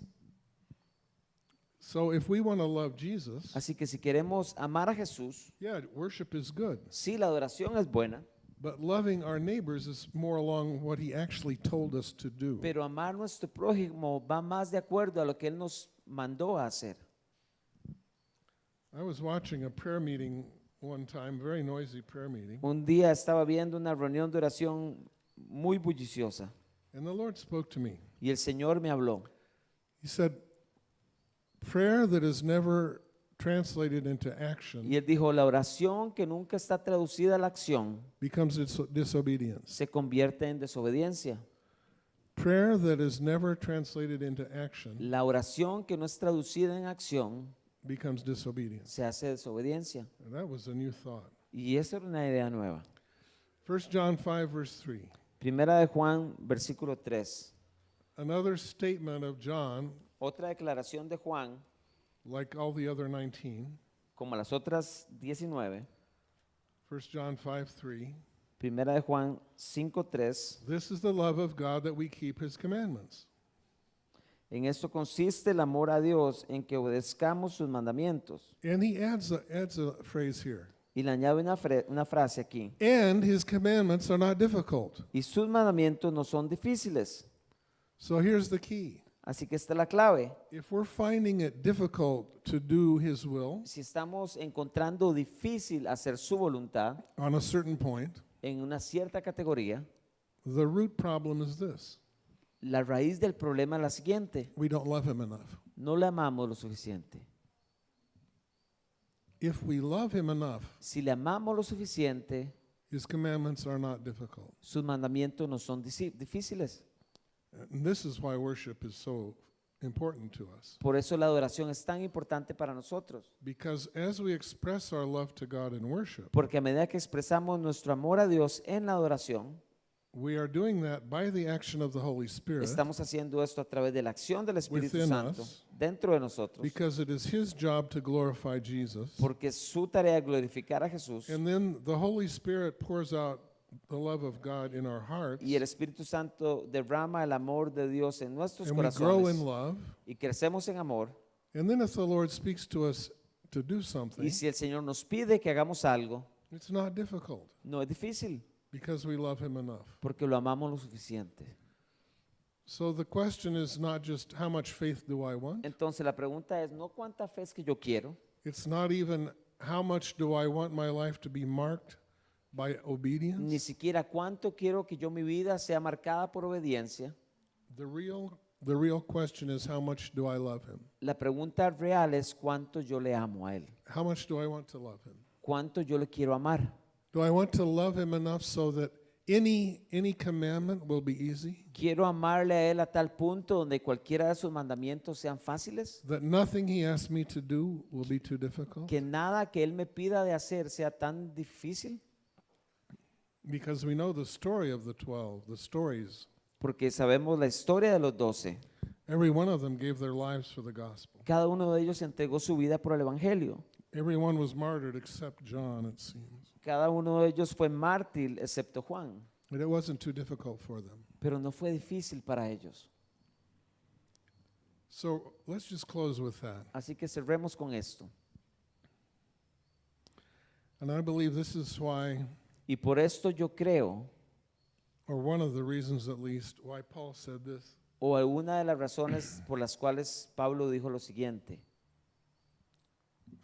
So if we want to love Jesus, Así que si queremos amar a Jesús, yeah, worship is good. sí, la adoración es buena, But loving our neighbors is more along what he actually told us to do. pero amar a nuestro prójimo va más de acuerdo a lo que Él nos mandó a hacer. I was watching a prayer meeting one time, very noisy prayer meeting, Un día estaba viendo una reunión de oración muy bulliciosa and the Lord spoke to me. y el Señor me habló. He said, Prayer that is never translated into action Y Él dijo, la oración que nunca está traducida a la acción becomes dis- disobedience. se convierte en desobediencia. Prayer that is never translated into action La oración que no es traducida en acción becomes disobedience. se hace desobediencia. And that was a new thought. Y esa era una idea nueva. 1 John 5, verse 3. Primera de Juan, versículo 3. Another statement of John, Otra declaración de Juan, like all the other 19. como las otras 19. 1 John 5, 3. Primera de Juan 5.3. This is the love of God that we keep his commandments. En esto consiste el amor a Dios, en que obedezcamos sus mandamientos. And he adds a, adds a phrase here. Y le añade una, una frase aquí. And his commandments are not difficult. Y sus mandamientos no son difíciles. So here's the key. Así que esta es la clave. If we're finding it difficult to do his will Si estamos encontrando difícil hacer su voluntad on a certain point, en una cierta categoría, the root problem is this. La raíz del problema es la siguiente. We don't love him enough. No le amamos lo suficiente. If we love him enough, Si le amamos lo suficiente, his commandments are not difficult. sus mandamientos no son difíciles. And this is why worship is so important to us. Por eso la adoración es tan importante para nosotros. Because as we express our love to God in worship, Porque a medida que expresamos nuestro amor a Dios en la adoración, we are doing that by the action of the Holy Spirit estamos haciendo esto a través de la acción del Espíritu Within Santo us. dentro de nosotros. because it is his job to glorify Jesus. Porque es su tarea glorificar a Jesús. And then the Holy Spirit pours out the love of God in our hearts. Y el Espíritu Santo derrama el amor de Dios en nuestros And we grow corazones. in love. Y crecemos en amor. And then if the Lord speaks to us to do something, Y si el Señor nos pide que hagamos algo, it's not difficult no es difícil. Because we love him enough. Porque lo amamos lo suficiente. So the question is not just how much faith do I want? Entonces la pregunta es no cuánta fe es que yo quiero, It's not even how much do I want my life to be marked by ni obedience? siquiera cuánto quiero que yo mi vida sea marcada por obediencia. The real the real question is how much do I love him? La pregunta real es cuánto yo le amo a Él, How much do I want to love him? cuánto yo le quiero amar. Do I want to love him enough so that any any commandment will be easy? Quiero amarle a Él a tal punto donde cualquiera de sus mandamientos sean fáciles, That nothing he asks me to do will be too difficult? que nada que Él me pida de hacer sea tan difícil, Because we know the story of the 12, the stories. porque sabemos la historia de los doce. Every one of them gave their lives for the gospel. Cada uno de ellos entregó su vida por el Evangelio. Everyone was martyred except John, it seems. Cada uno de ellos fue mártir, excepto Juan, But it wasn't too difficult for them. pero no fue difícil para ellos. So let's just close with that. Así que cerremos con esto. And I believe this is why, Y por esto yo creo, or one of the reasons at least, why Paul said this. o alguna de las razones por las cuales Pablo dijo lo siguiente,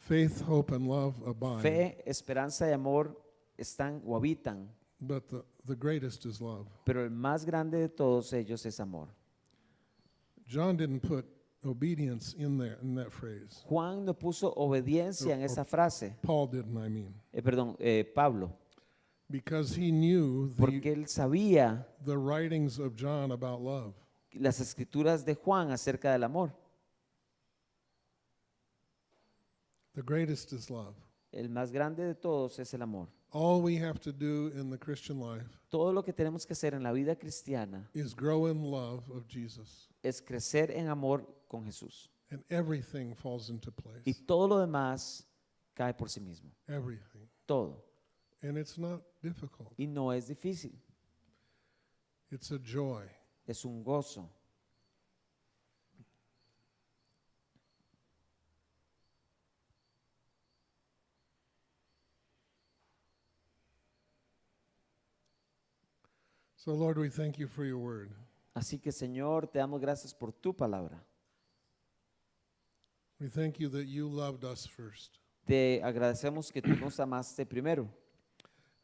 Faith, hope, and love abide. fe, esperanza y amor están o habitan, But the, the greatest is love. pero el más grande de todos ellos es amor. John didn't put obedience in there, in that phrase. Juan no puso obediencia en esa frase, Paul didn't, I mean. eh, perdón, eh, Pablo, Because he knew porque the, él sabía the writings of John about love. las escrituras de Juan acerca del amor. The greatest is love. El más grande de todos es el amor. All we have to do in the Christian life Todo lo que tenemos que hacer en la vida cristiana is grow in love of Jesus. es crecer en amor con Jesús. And everything falls into Y place. todo lo demás cae por sí mismo. Everything. Todo. And it's not difficult. Y no es difícil. It's a joy. Es un gozo. So, Lord, we thank you for your word. Así que Señor, te damos gracias por tu palabra. We thank you that you loved us first. Te agradecemos que tú nos amaste primero.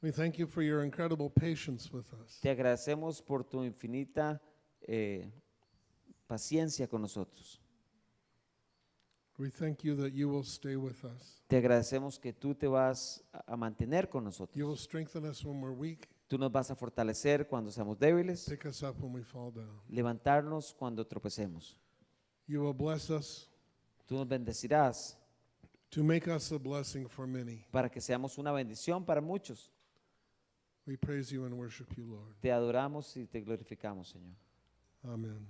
We thank you for your incredible patience with us. Te agradecemos por tu infinita eh, paciencia con nosotros. We thank you that you will stay with us. Te agradecemos que tú te vas a mantener con You will nosotros. strengthen us when we're weak, Tú nos vas a fortalecer cuando seamos débiles, pick us up when we fall down. levantarnos cuando tropecemos. You will bless us Tú nos bendecirás to make us a blessing for many. para que seamos una bendición para muchos. We praise you and worship you, Lord. Te adoramos y te glorificamos, Señor. Amen.